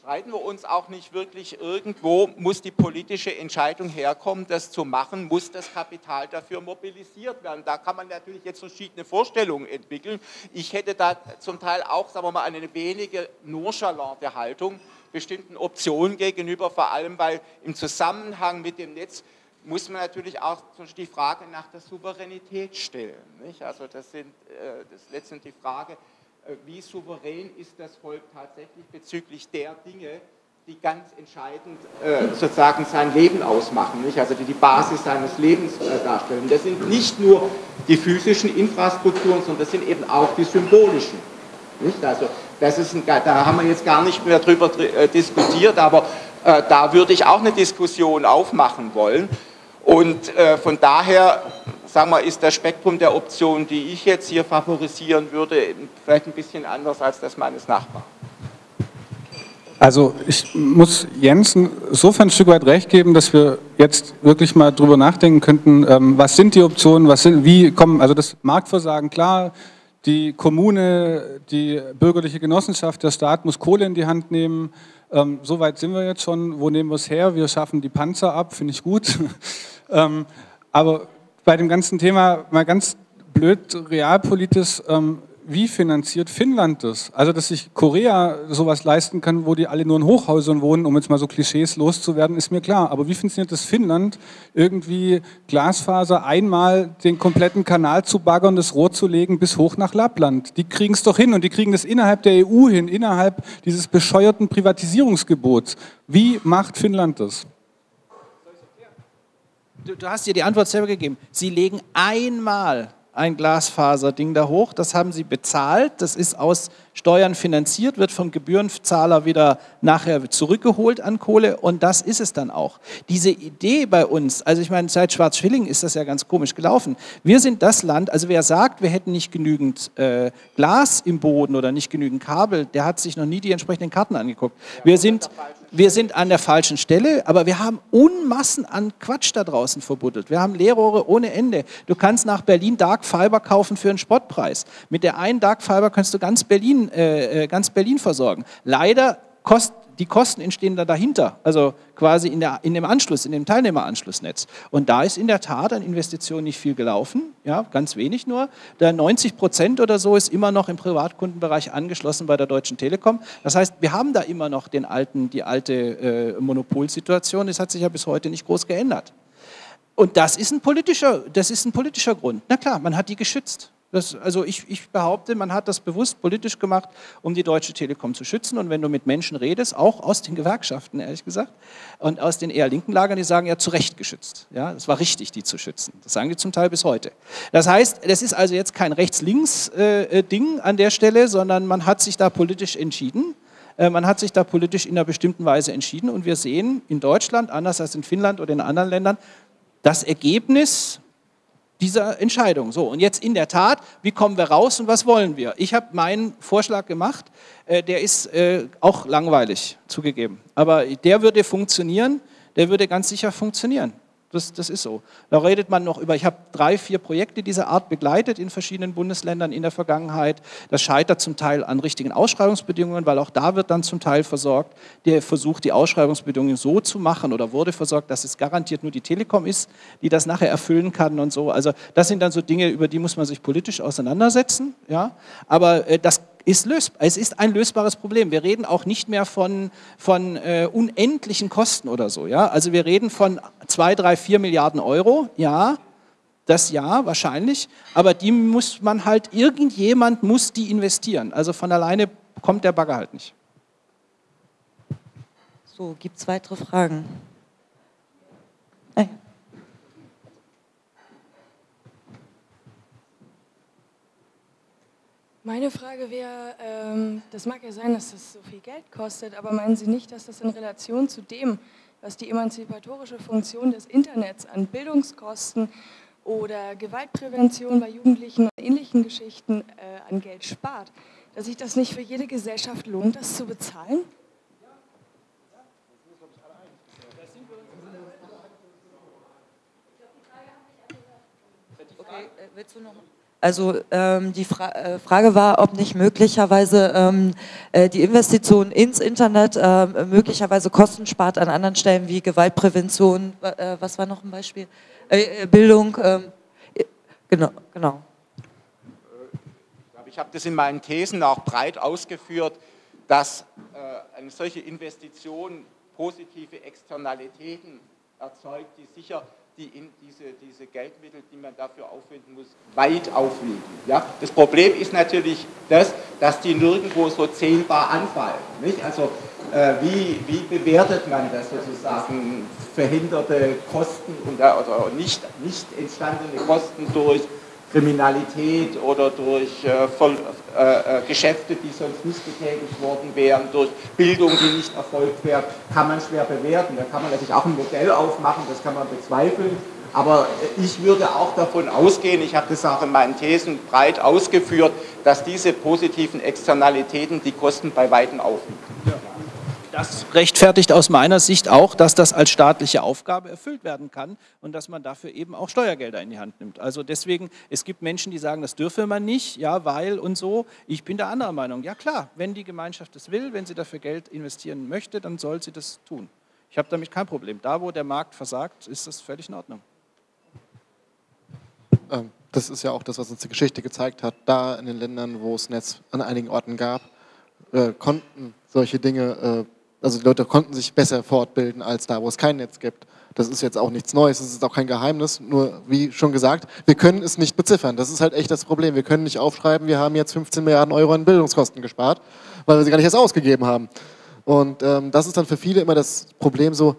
streiten wir uns auch nicht wirklich. Irgendwo muss die politische Entscheidung herkommen, das zu machen, muss das Kapital dafür mobilisiert werden. Da kann man natürlich jetzt verschiedene Vorstellungen entwickeln. Ich hätte da zum Teil auch, sagen wir mal, eine wenige nonchalante Haltung bestimmten Optionen gegenüber, vor allem weil im Zusammenhang mit dem Netz muss man natürlich auch die Frage nach der Souveränität stellen. Nicht? Also das, sind, äh, das ist letztendlich die Frage, wie souverän ist das Volk tatsächlich bezüglich der Dinge, die ganz entscheidend äh, sozusagen sein Leben ausmachen, nicht? also die die Basis seines Lebens äh, darstellen. Das sind nicht nur die physischen Infrastrukturen, sondern das sind eben auch die symbolischen. Nicht? Also das ist ein, da haben wir jetzt gar nicht mehr drüber äh, diskutiert, aber äh, da würde ich auch eine Diskussion aufmachen wollen. Und äh, von daher, sagen wir, ist das Spektrum der Optionen, die ich jetzt hier favorisieren würde, vielleicht ein bisschen anders als das meines Nachbarn. Also ich muss Jens insofern ein Stück weit recht geben, dass wir jetzt wirklich mal drüber nachdenken könnten, ähm, was sind die Optionen, was sind, wie kommen, also das Marktversagen, klar, die Kommune, die bürgerliche Genossenschaft, der Staat muss Kohle in die Hand nehmen. Ähm, so weit sind wir jetzt schon. Wo nehmen wir es her? Wir schaffen die Panzer ab, finde ich gut. ähm, aber bei dem ganzen Thema mal ganz blöd realpolitisch, ähm, wie finanziert Finnland das? Also, dass sich Korea sowas leisten kann, wo die alle nur in Hochhäusern wohnen, um jetzt mal so Klischees loszuwerden, ist mir klar. Aber wie funktioniert das Finnland, irgendwie Glasfaser einmal den kompletten Kanal zu baggern, das Rohr zu legen bis hoch nach Lappland? Die kriegen es doch hin und die kriegen das innerhalb der EU hin, innerhalb dieses bescheuerten Privatisierungsgebots. Wie macht Finnland das? Du, du hast dir die Antwort selber gegeben. Sie legen einmal ein Glasfaserding da hoch, das haben sie bezahlt, das ist aus Steuern finanziert, wird vom Gebührenzahler wieder nachher zurückgeholt an Kohle und das ist es dann auch. Diese Idee bei uns, also ich meine, seit Schwarzschilling ist das ja ganz komisch gelaufen. Wir sind das Land, also wer sagt, wir hätten nicht genügend äh, Glas im Boden oder nicht genügend Kabel, der hat sich noch nie die entsprechenden Karten angeguckt. Wir sind, wir sind an der falschen Stelle, aber wir haben Unmassen an Quatsch da draußen verbuddelt. Wir haben Leerrohre ohne Ende. Du kannst nach Berlin Dark Fiber kaufen für einen Spottpreis. Mit der einen Dark Fiber kannst du ganz Berlin, äh, äh ganz Berlin versorgen. Leider kostet die Kosten entstehen da dahinter, also quasi in, der, in dem Anschluss, in dem Teilnehmeranschlussnetz. Und da ist in der Tat an Investitionen nicht viel gelaufen, ja, ganz wenig nur. Der 90 Prozent oder so ist immer noch im Privatkundenbereich angeschlossen bei der Deutschen Telekom. Das heißt, wir haben da immer noch den alten, die alte äh, Monopolsituation. Das hat sich ja bis heute nicht groß geändert. Und das ist ein politischer, das ist ein politischer Grund. Na klar, man hat die geschützt. Das, also ich, ich, behaupte, man hat das bewusst politisch gemacht, um die Deutsche Telekom zu schützen. Und wenn du mit Menschen redest, auch aus den Gewerkschaften, ehrlich gesagt, und aus den eher linken Lagern, die sagen ja zu Recht geschützt. Ja, es war richtig, die zu schützen. Das sagen die zum Teil bis heute. Das heißt, das ist also jetzt kein Rechts-Links-Ding äh, an der Stelle, sondern man hat sich da politisch entschieden. Äh, man hat sich da politisch in einer bestimmten Weise entschieden. Und wir sehen in Deutschland, anders als in Finnland oder in anderen Ländern, das Ergebnis dieser Entscheidung. So, und jetzt in der Tat, wie kommen wir raus und was wollen wir? Ich habe meinen Vorschlag gemacht, äh, der ist äh, auch langweilig zugegeben, aber der würde funktionieren, der würde ganz sicher funktionieren. Das, das ist so. Da redet man noch über, ich habe drei, vier Projekte dieser Art begleitet in verschiedenen Bundesländern in der Vergangenheit. Das scheitert zum Teil an richtigen Ausschreibungsbedingungen, weil auch da wird dann zum Teil versorgt, der versucht, die Ausschreibungsbedingungen so zu machen oder wurde versorgt, dass es garantiert nur die Telekom ist, die das nachher erfüllen kann und so. Also das sind dann so Dinge, über die muss man sich politisch auseinandersetzen. Ja? Aber äh, das ist lösbar. Es ist ein lösbares Problem. Wir reden auch nicht mehr von, von äh, unendlichen Kosten oder so. Ja? Also wir reden von 2, 3, 4 Milliarden Euro, ja, das ja, wahrscheinlich, aber die muss man halt, irgendjemand muss die investieren. Also von alleine kommt der Bagger halt nicht. So, gibt es weitere Fragen? Meine Frage wäre, ähm, das mag ja sein, dass das so viel Geld kostet, aber meinen Sie nicht, dass das in Relation zu dem, was die emanzipatorische Funktion des Internets an Bildungskosten oder Gewaltprävention bei Jugendlichen und ähnlichen Geschichten äh, an Geld spart, dass sich das nicht für jede Gesellschaft lohnt, das zu bezahlen? Okay, äh, willst du noch? Also ähm, die Fra äh, Frage war, ob nicht möglicherweise ähm, äh, die Investition ins Internet äh, möglicherweise Kosten spart an anderen Stellen wie Gewaltprävention, äh, was war noch ein Beispiel? Äh, äh, Bildung, ähm, genau, genau. Ich habe das in meinen Thesen auch breit ausgeführt, dass eine solche Investition positive Externalitäten erzeugt, die sicher die diese, diese Geldmittel, die man dafür aufwenden muss, weit aufwiegen. Ja? Das Problem ist natürlich das, dass die nirgendwo so zählbar anfallen. Nicht? Also äh, wie, wie bewertet man das sozusagen verhinderte Kosten und, oder nicht, nicht entstandene Kosten durch Kriminalität oder durch äh, voll, äh, äh, Geschäfte, die sonst nicht getätigt worden wären, durch Bildung, die nicht erfolgt wäre, kann man schwer bewerten. Da kann man natürlich auch ein Modell aufmachen, das kann man bezweifeln. Aber äh, ich würde auch davon ausgehen, ich habe das auch in meinen Thesen breit ausgeführt, dass diese positiven Externalitäten die Kosten bei Weitem aufwiegen. Ja. Das rechtfertigt aus meiner Sicht auch, dass das als staatliche Aufgabe erfüllt werden kann und dass man dafür eben auch Steuergelder in die Hand nimmt. Also deswegen, es gibt Menschen, die sagen, das dürfe man nicht, ja, weil und so. Ich bin der anderer Meinung. Ja klar, wenn die Gemeinschaft das will, wenn sie dafür Geld investieren möchte, dann soll sie das tun. Ich habe damit kein Problem. Da, wo der Markt versagt, ist das völlig in Ordnung. Ähm, das ist ja auch das, was uns die Geschichte gezeigt hat. Da in den Ländern, wo es Netz an einigen Orten gab, äh, konnten solche Dinge äh, also die Leute konnten sich besser fortbilden als da, wo es kein Netz gibt. Das ist jetzt auch nichts Neues, das ist auch kein Geheimnis, nur wie schon gesagt, wir können es nicht beziffern. Das ist halt echt das Problem. Wir können nicht aufschreiben, wir haben jetzt 15 Milliarden Euro an Bildungskosten gespart, weil wir sie gar nicht erst ausgegeben haben. Und ähm, das ist dann für viele immer das Problem so,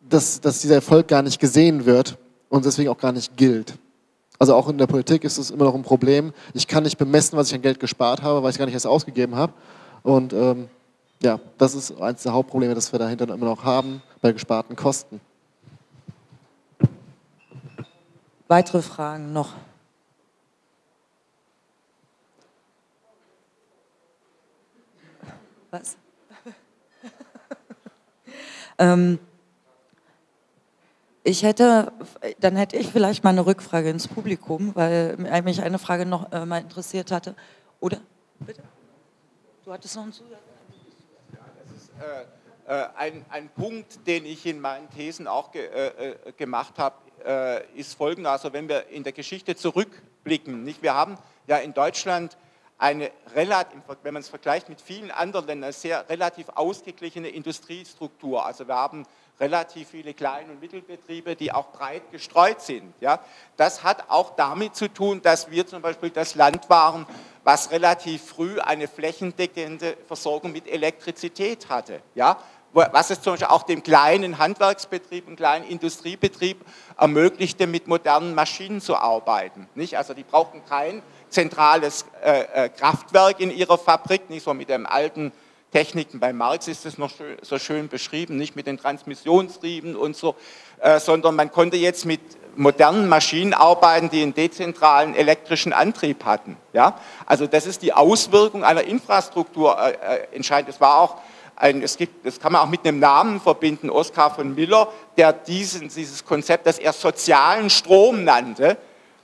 dass, dass dieser Erfolg gar nicht gesehen wird und deswegen auch gar nicht gilt. Also auch in der Politik ist es immer noch ein Problem. Ich kann nicht bemessen, was ich an Geld gespart habe, weil ich es gar nicht erst ausgegeben habe. Und ähm, ja, das ist eines der Hauptprobleme, das wir dahinter immer noch haben bei gesparten Kosten. Weitere Fragen noch? Was? Ähm, ich hätte, dann hätte ich vielleicht mal eine Rückfrage ins Publikum, weil mich eine Frage noch äh, mal interessiert hatte. Oder? Bitte? Du hattest noch einen Zusatz? Ja, das ist äh, äh, ein, ein, Punkt, den ich in meinen Thesen auch ge, äh, äh gemacht habe, äh, ist folgender. Also wenn wir in der Geschichte zurückblicken, nicht? wir haben ja in Deutschland eine relativ, wenn man es vergleicht mit vielen anderen Ländern, sehr relativ ausgeglichene Industriestruktur. Also wir haben relativ viele Klein- und Mittelbetriebe, die auch breit gestreut sind. Ja? Das hat auch damit zu tun, dass wir zum Beispiel das Land waren, was relativ früh eine flächendeckende Versorgung mit Elektrizität hatte. Ja? was es zum Beispiel auch dem kleinen Handwerksbetrieb, dem kleinen Industriebetrieb ermöglichte, mit modernen Maschinen zu arbeiten. Nicht? Also die brauchten kein zentrales äh, äh, Kraftwerk in ihrer Fabrik, nicht so mit den alten Techniken. Bei Marx ist es noch so schön beschrieben, nicht mit den Transmissionsrieben und so, äh, sondern man konnte jetzt mit modernen Maschinen arbeiten, die einen dezentralen elektrischen Antrieb hatten. Ja? Also das ist die Auswirkung einer Infrastruktur äh, äh entscheidend. Es war auch ein, es gibt, das kann man auch mit einem Namen verbinden, Oskar von Miller, der diesen, dieses Konzept, das er sozialen Strom nannte,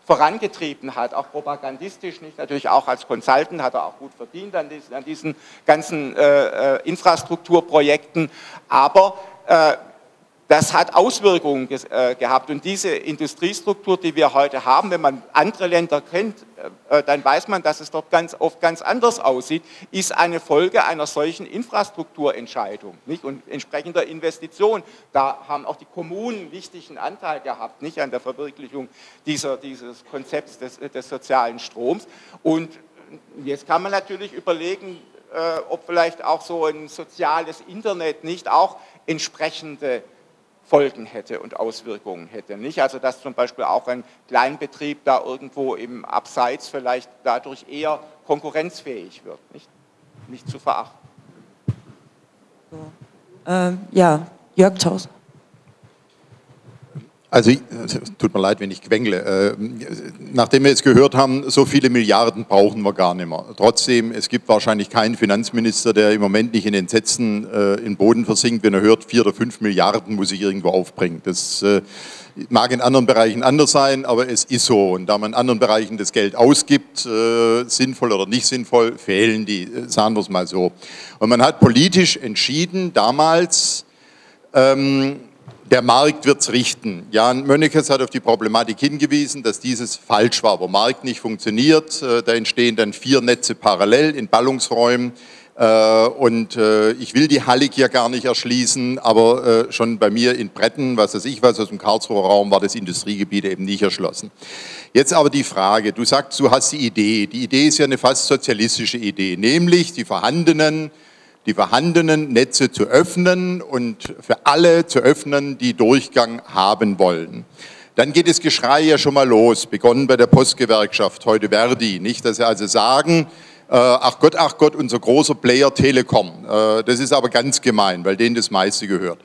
vorangetrieben hat, auch propagandistisch, nicht natürlich auch als Consultant hat er auch gut verdient an diesen, an diesen ganzen äh, äh Infrastrukturprojekten, aber äh, das hat Auswirkungen äh, gehabt. Und diese Industriestruktur, die wir heute haben, wenn man andere Länder kennt, äh, dann weiß man, dass es dort ganz oft ganz anders aussieht, ist eine Folge einer solchen Infrastrukturentscheidung nicht? und entsprechender Investition. Da haben auch die Kommunen einen wichtigen Anteil gehabt, nicht an der Verwirklichung dieser, dieses Konzepts des, des sozialen Stroms. Und jetzt kann man natürlich überlegen, äh, ob vielleicht auch so ein soziales Internet nicht auch entsprechende Folgen hätte und Auswirkungen hätte. Nicht? Also dass zum Beispiel auch ein Kleinbetrieb da irgendwo im Abseits vielleicht dadurch eher konkurrenzfähig wird, nicht, nicht zu verachten. So. Ähm, ja, Jörg Taus. Also, tut mir leid, wenn ich quengle. Äh, nachdem wir jetzt gehört haben, so viele Milliarden brauchen wir gar nicht mehr. Trotzdem, es gibt wahrscheinlich keinen Finanzminister, der im Moment nicht in den Sätzen äh, in Boden versinkt, wenn er hört, vier oder fünf Milliarden muss ich irgendwo aufbringen. Das äh, mag in anderen Bereichen anders sein, aber es ist so. Und da man in anderen Bereichen das Geld ausgibt, sinnvoll oder nicht sinnvoll, fehlen die, sagen wir es mal so. Und man hat politisch entschieden, damals, ähm, der Markt wird es richten. Jan Mönnekes hat auf die Problematik hingewiesen, dass dieses falsch war, wo Markt nicht funktioniert. Äh, da entstehen dann vier Netze parallel in Ballungsräumen. Äh, und äh, ich will die Hallig hier gar nicht erschließen, aber schon bei mir in Bretten, was weiß ich was, aus dem Karlsruher Raum, war das Industriegebiet eben nicht erschlossen. Jetzt aber die Frage, du sagst, du hast die Idee. Die Idee ist ja eine fast sozialistische Idee, nämlich die vorhandenen die vorhandenen Netze zu öffnen und für alle zu öffnen, die Durchgang haben wollen. Dann geht das Geschrei ja schon mal los, begonnen bei der Postgewerkschaft, heute Verdi, nicht, dass sie also sagen, äh, ach Gott, ach Gott, unser großer Player Telekom. Äh, das ist aber ganz gemein, weil denen das meiste gehört.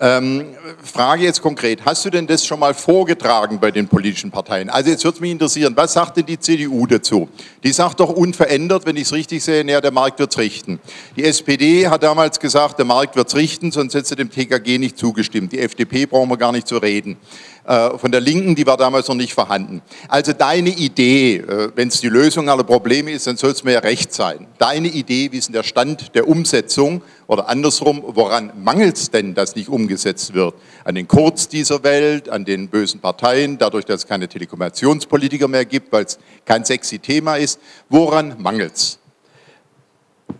Ähm, Frage jetzt konkret, hast du denn das schon mal vorgetragen bei den politischen Parteien? Also jetzt würde mich interessieren, was sagt denn die CDU dazu? Die sagt doch unverändert, wenn ich es richtig sehe, naja, der Markt wird es richten. Die SPD hat damals gesagt, der Markt wird es richten, sonst hätte sie dem TKG nicht zugestimmt. Die FDP brauchen wir gar nicht zu reden. Äh, von der Linken, die war damals noch nicht vorhanden. Also deine Idee, äh, wenn es die Lösung aller Probleme ist, dann soll es mir ja recht sein. Deine Idee, wie ist denn der Stand der Umsetzung oder andersrum, woran mangelt es denn, dass nicht umgesetzt wird? An den Kurz dieser Welt, an den bösen Parteien, dadurch, dass es keine Telekommunikationspolitiker mehr gibt, weil es kein sexy Thema ist. Woran mangelt es?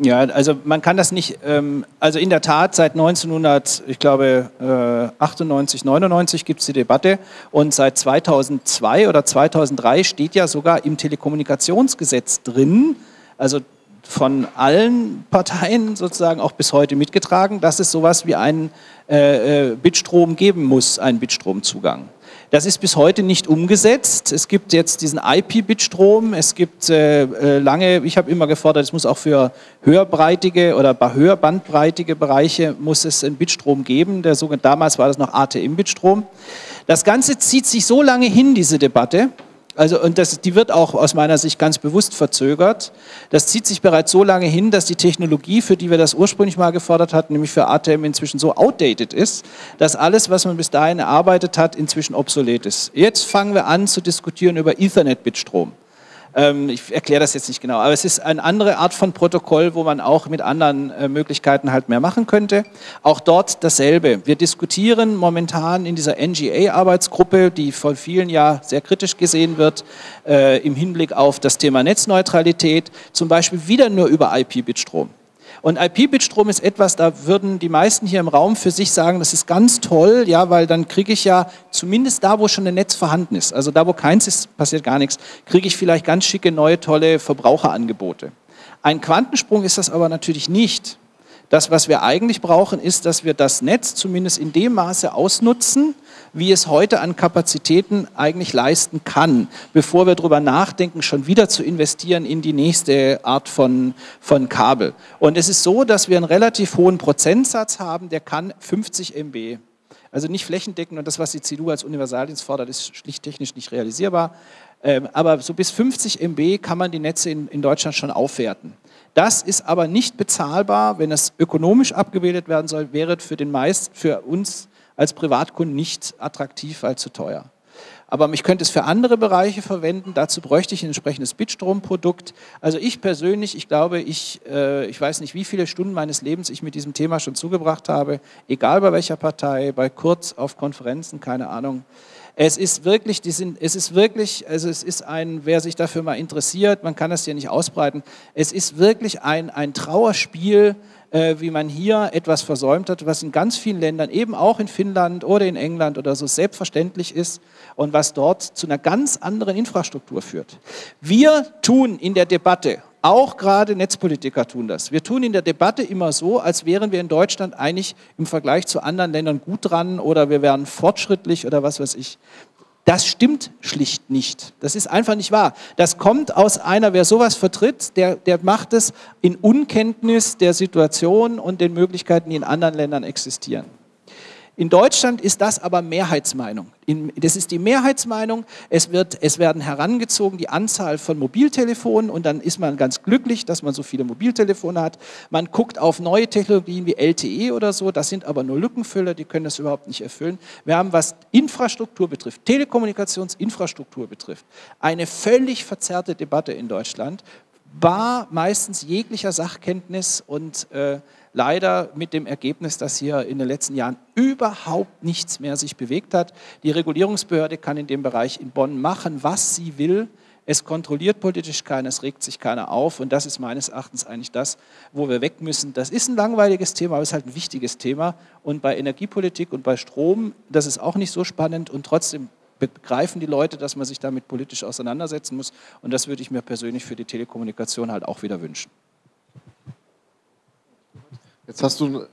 Ja, also man kann das nicht, ähm, also in der Tat seit 1900, ich glaube äh, 98, 99 gibt es die Debatte und seit 2002 oder 2003 steht ja sogar im Telekommunikationsgesetz drin, also von allen Parteien sozusagen auch bis heute mitgetragen, dass es sowas wie einen äh, äh Bitstrom geben muss, einen Bitstromzugang. Das ist bis heute nicht umgesetzt. Es gibt jetzt diesen IP-Bit-Strom, es gibt äh, äh, lange, ich habe immer gefordert, es muss auch für höherbreitige oder höherbandbreitige Bereiche muss es einen Bitstrom geben. Der sogenannte, damals war das noch ATM-Bitstrom. Das Ganze zieht sich so lange hin, diese Debatte, Also, und das, die wird auch aus meiner Sicht ganz bewusst verzögert. Das zieht sich bereits so lange hin, dass die Technologie, für die wir das ursprünglich mal gefordert hatten, nämlich für ATM inzwischen so outdated ist, dass alles, was man bis dahin erarbeitet hat, inzwischen obsolet ist. Jetzt fangen wir an zu diskutieren über Ethernet-Bitstrom. Ähm, ich erkläre das jetzt nicht genau, aber es ist eine andere Art von Protokoll, wo man auch mit anderen äh, Möglichkeiten halt mehr machen könnte. Auch dort dasselbe. Wir diskutieren momentan in dieser NGA-Arbeitsgruppe, die von vielen ja sehr kritisch gesehen wird, äh, im Hinblick auf das Thema Netzneutralität, zum Beispiel wieder nur über IP-Bitstrom. Und IP-Bitstrom ist etwas, da würden die meisten hier im Raum für sich sagen, das ist ganz toll, ja, weil dann kriege ich ja zumindest da, wo schon ein Netz vorhanden ist, also da, wo keins ist, passiert gar nichts, kriege ich vielleicht ganz schicke, neue, tolle Verbraucherangebote. Ein Quantensprung ist das aber natürlich nicht. Das, was wir eigentlich brauchen, ist, dass wir das Netz zumindest in dem Maße ausnutzen, wie es heute an Kapazitäten eigentlich leisten kann, bevor wir darüber nachdenken, schon wieder zu investieren in die nächste Art von, von Kabel. Und es ist so, dass wir einen relativ hohen Prozentsatz haben, der kann 50 MB. Also nicht flächendeckend und das, was die CDU als Universaldienst fordert, ist schlicht technisch nicht realisierbar. Ähm, aber so bis 50 MB kann man die Netze in, in Deutschland schon aufwerten. Das ist aber nicht bezahlbar, wenn es ökonomisch abgebildet werden soll, wäre für den meist, für uns als Privatkunden nicht attraktiv, weil zu teuer. Aber ich könnte es für andere Bereiche verwenden. Dazu bräuchte ich ein entsprechendes Bitstromprodukt. Also ich persönlich, ich glaube, ich, äh, ich weiß nicht, wie viele Stunden meines Lebens ich mit diesem Thema schon zugebracht habe, egal bei welcher Partei, bei Kurz, auf Konferenzen, keine Ahnung. Es ist wirklich, die sind, es ist wirklich, also es ist ein, wer sich dafür mal interessiert, man kann das hier nicht ausbreiten, es ist wirklich ein, ein Trauerspiel, äh, wie man hier etwas versäumt hat, was in ganz vielen Ländern, eben auch in Finnland oder in England oder so selbstverständlich ist und was dort zu einer ganz anderen Infrastruktur führt. Wir tun in der Debatte, auch gerade Netzpolitiker tun das. Wir tun in der Debatte immer so, als wären wir in Deutschland eigentlich im Vergleich zu anderen Ländern gut dran oder wir wären fortschrittlich oder was weiß ich. Das stimmt schlicht nicht. Das ist einfach nicht wahr. Das kommt aus einer, wer sowas vertritt, der, der macht es in Unkenntnis der Situation und den Möglichkeiten, die in anderen Ländern existieren. In Deutschland ist das aber Mehrheitsmeinung. Das ist die Mehrheitsmeinung. Es, wird, es werden herangezogen die Anzahl von Mobiltelefonen und dann ist man ganz glücklich, dass man so viele Mobiltelefone hat. Man guckt auf neue Technologien wie LTE oder so. Das sind aber nur Lückenfüller, die können das überhaupt nicht erfüllen. Wir haben, was Infrastruktur betrifft, Telekommunikationsinfrastruktur betrifft, eine völlig verzerrte Debatte in Deutschland, bar meistens jeglicher Sachkenntnis und äh, leider mit dem Ergebnis, dass hier in den letzten Jahren überhaupt nichts mehr sich bewegt hat. Die Regulierungsbehörde kann in dem Bereich in Bonn machen, was sie will. Es kontrolliert politisch keiner, es regt sich keiner auf und das ist meines Erachtens eigentlich das, wo wir weg müssen. Das ist ein langweiliges Thema, aber es ist halt ein wichtiges Thema und bei Energiepolitik und bei Strom, das ist auch nicht so spannend und trotzdem begreifen die Leute, dass man sich damit politisch auseinandersetzen muss und das würde ich mir persönlich für die Telekommunikation halt auch wieder wünschen. Jetzt hast du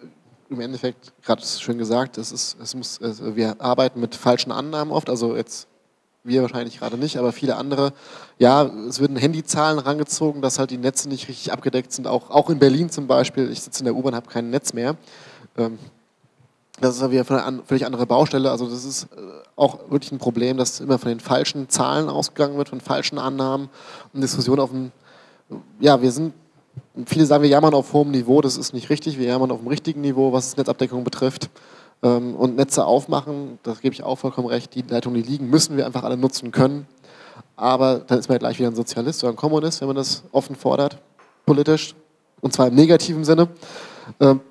im Endeffekt gerade schön gesagt, es ist, es muss, wir arbeiten mit falschen Annahmen oft, also jetzt wir wahrscheinlich gerade nicht, aber viele andere. Ja, es werden Handyzahlen rangezogen, dass halt die Netze nicht richtig abgedeckt sind. Auch, auch in Berlin zum Beispiel, ich sitze in der U-Bahn, habe kein Netz mehr. Ähm, das ist ja wieder eine völlig andere Baustelle. Also das ist äh, auch wirklich ein Problem, dass immer von den falschen Zahlen ausgegangen wird, von falschen Annahmen und Diskussionen auf dem, ja, wir sind viele sagen, wir jammern auf hohem Niveau, das ist nicht richtig, wir jammern auf dem richtigen Niveau, was Netzabdeckung betrifft. Ähm, und Netze aufmachen, da gebe ich auch vollkommen recht, die Leitungen, die liegen, müssen wir einfach alle nutzen können. Aber dann ist man ja gleich wieder ein Sozialist oder ein Kommunist, wenn man das offen fordert, politisch, und zwar im negativen Sinne. Ähm,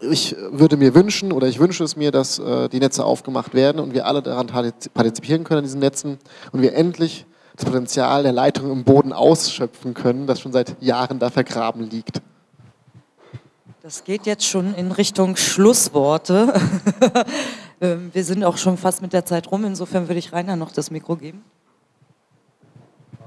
ich würde mir wünschen oder ich wünsche es mir, dass äh, die Netze aufgemacht werden und wir alle daran partizipieren können an diesen Netzen und wir endlich das Potenzial der Leitung im Boden ausschöpfen können, das schon seit Jahren da vergraben liegt. Das geht jetzt schon in Richtung Schlussworte. Ähm, wir sind auch schon fast mit der Zeit rum, insofern würde ich Rainer noch das Mikro geben. Ich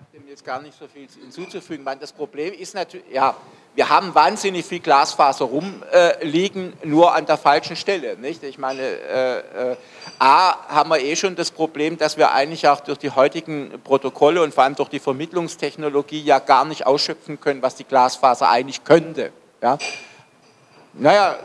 habe dem jetzt gar nicht so viel hinzuzufügen. Das Problem ist natürlich, ja, wir haben wahnsinnig viel Glasfaser rumliegen, äh, nur an der falschen Stelle. Nicht? Ich meine, äh, äh, A, haben wir eh schon das Problem, dass wir eigentlich auch durch die heutigen Protokolle und vor allem durch die Vermittlungstechnologie ja gar nicht ausschöpfen können, was die Glasfaser eigentlich könnte. Ja? Naja,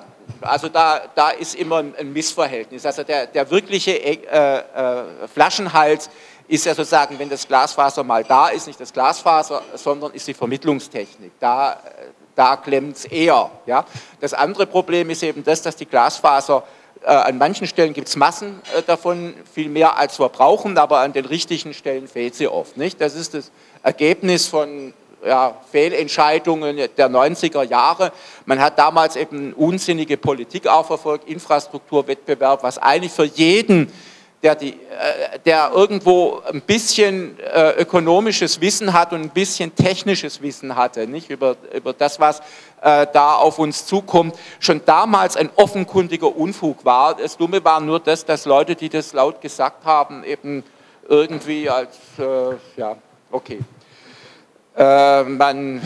also da, da ist immer ein Missverhältnis. Also der, der wirkliche äh, äh, Flaschenhals ist ja sozusagen, wenn das Glasfaser mal da ist, nicht das Glasfaser, sondern ist die Vermittlungstechnik. Da, da klemmt es eher. Ja? Das andere Problem ist eben das, dass die Glasfaser äh, an manchen Stellen gibt es Massen äh, davon, viel mehr als wir brauchen, aber an den richtigen Stellen fehlt sie oft. Nicht? Das ist das Ergebnis von ja, Fehlentscheidungen der 90er Jahre. Man hat damals eben unsinnige Politik auch verfolgt, Infrastrukturwettbewerb, was eigentlich für jeden der, die, äh, der irgendwo ein bisschen äh, ökonomisches Wissen hat und ein bisschen technisches Wissen hatte, nicht über, über das, was äh, da auf uns zukommt, schon damals ein offenkundiger Unfug war. Das Dumme war nur das, dass Leute, die das laut gesagt haben, eben irgendwie als, äh, ja, okay. Äh, man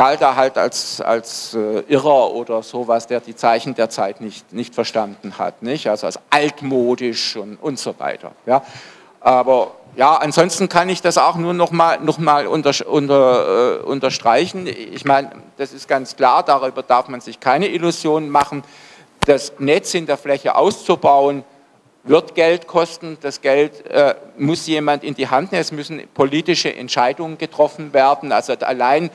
galt er halt als, als äh, Irrer oder sowas, der die Zeichen der Zeit nicht, nicht verstanden hat, nicht? also als altmodisch und, und so weiter. Ja? Aber ja, ansonsten kann ich das auch nur noch mal, noch mal unter, unter, äh, unterstreichen. Ich meine, das ist ganz klar, darüber darf man sich keine Illusionen machen. Das Netz in der Fläche auszubauen, wird Geld kosten. Das Geld äh, muss jemand in die Hand nehmen. Es müssen politische Entscheidungen getroffen werden. Also allein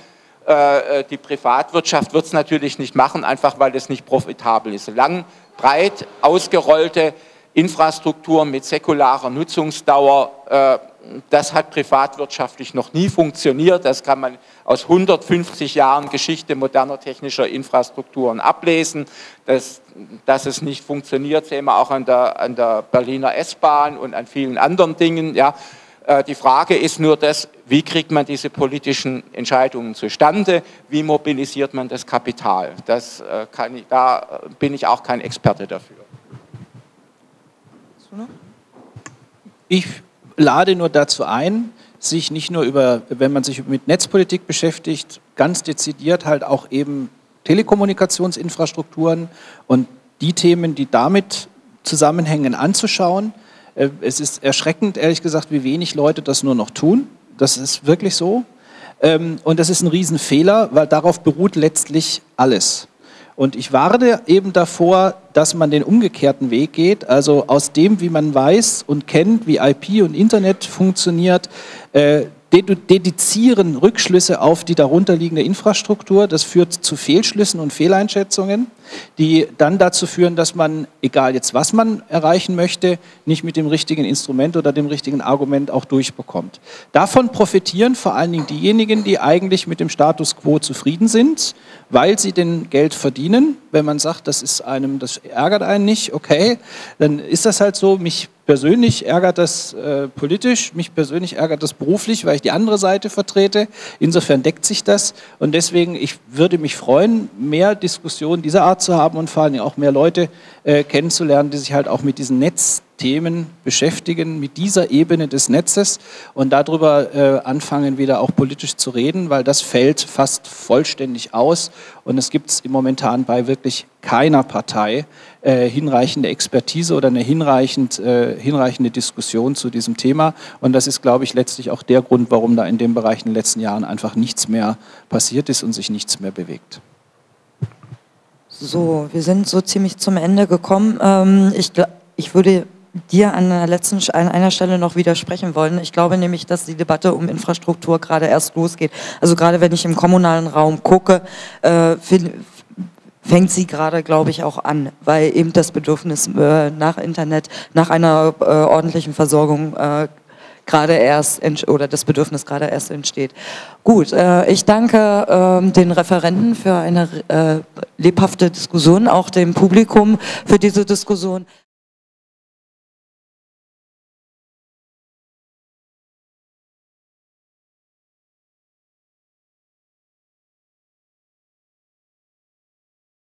die Privatwirtschaft wird es natürlich nicht machen, einfach weil es nicht profitabel ist. Lang, breit ausgerollte Infrastruktur mit säkularer Nutzungsdauer, äh, das hat privatwirtschaftlich noch nie funktioniert. Das kann man aus 150 Jahren Geschichte moderner technischer Infrastrukturen ablesen. Dass, dass es nicht funktioniert, sehen wir auch an der, an der Berliner S-Bahn und an vielen anderen Dingen. Ja. Äh, die Frage ist nur das, wie kriegt man diese politischen Entscheidungen zustande, wie mobilisiert man das Kapital. Das äh, kann ich, da bin ich auch kein Experte dafür. Ich lade nur dazu ein, sich nicht nur über, wenn man sich mit Netzpolitik beschäftigt, ganz dezidiert halt auch eben Telekommunikationsinfrastrukturen und die Themen, die damit zusammenhängen, anzuschauen äh, es ist erschreckend, ehrlich gesagt, wie wenig Leute das nur noch tun. Das ist wirklich so. Ähm, und das ist ein Riesenfehler, weil darauf beruht letztlich alles. Und ich warne eben davor, dass man den umgekehrten Weg geht, also aus dem, wie man weiß und kennt, wie IP und Internet funktioniert, äh, dedizieren Rückschlüsse auf die darunterliegende Infrastruktur. Das führt zu Fehlschlüssen und Fehleinschätzungen, die dann dazu führen, dass man, egal jetzt was man erreichen möchte, nicht mit dem richtigen Instrument oder dem richtigen Argument auch durchbekommt. Davon profitieren vor allen Dingen diejenigen, die eigentlich mit dem Status quo zufrieden sind, weil sie den Geld verdienen. Wenn man sagt, das ist einem, das ärgert einen nicht, okay, dann ist das halt so. Mich persönlich ärgert das äh, politisch, mich persönlich ärgert das beruflich, weil ich die andere Seite vertrete. Insofern deckt sich das und deswegen, ich würde mich freuen, mehr Diskussionen dieser Art zu haben und vor allem auch mehr Leute äh, kennenzulernen, die sich halt auch mit diesen Netzthemen beschäftigen, mit dieser Ebene des Netzes und darüber äh, anfangen, wieder auch politisch zu reden, weil das fällt fast vollständig aus und es gibt es momentan bei wirklich keiner Partei äh, hinreichende Expertise oder eine hinreichend, äh, hinreichende Diskussion zu diesem Thema. Und das ist, glaube ich, letztlich auch der Grund, warum da in dem Bereich in den letzten Jahren einfach nichts mehr passiert ist und sich nichts mehr bewegt. So, wir sind so ziemlich zum Ende gekommen. Ähm, ich, ich würde dir an einer, letzten, an einer Stelle noch widersprechen wollen. Ich glaube nämlich, dass die Debatte um Infrastruktur gerade erst losgeht. Also gerade wenn ich im kommunalen Raum gucke, äh, fängt sie gerade, glaube ich, auch an, weil eben das Bedürfnis äh, nach Internet, nach einer äh, ordentlichen Versorgung äh, gerade erst oder das Bedürfnis gerade erst entsteht. Gut, äh, ich danke ähm, den Referenten für eine äh, lebhafte Diskussion, auch dem Publikum für diese Diskussion.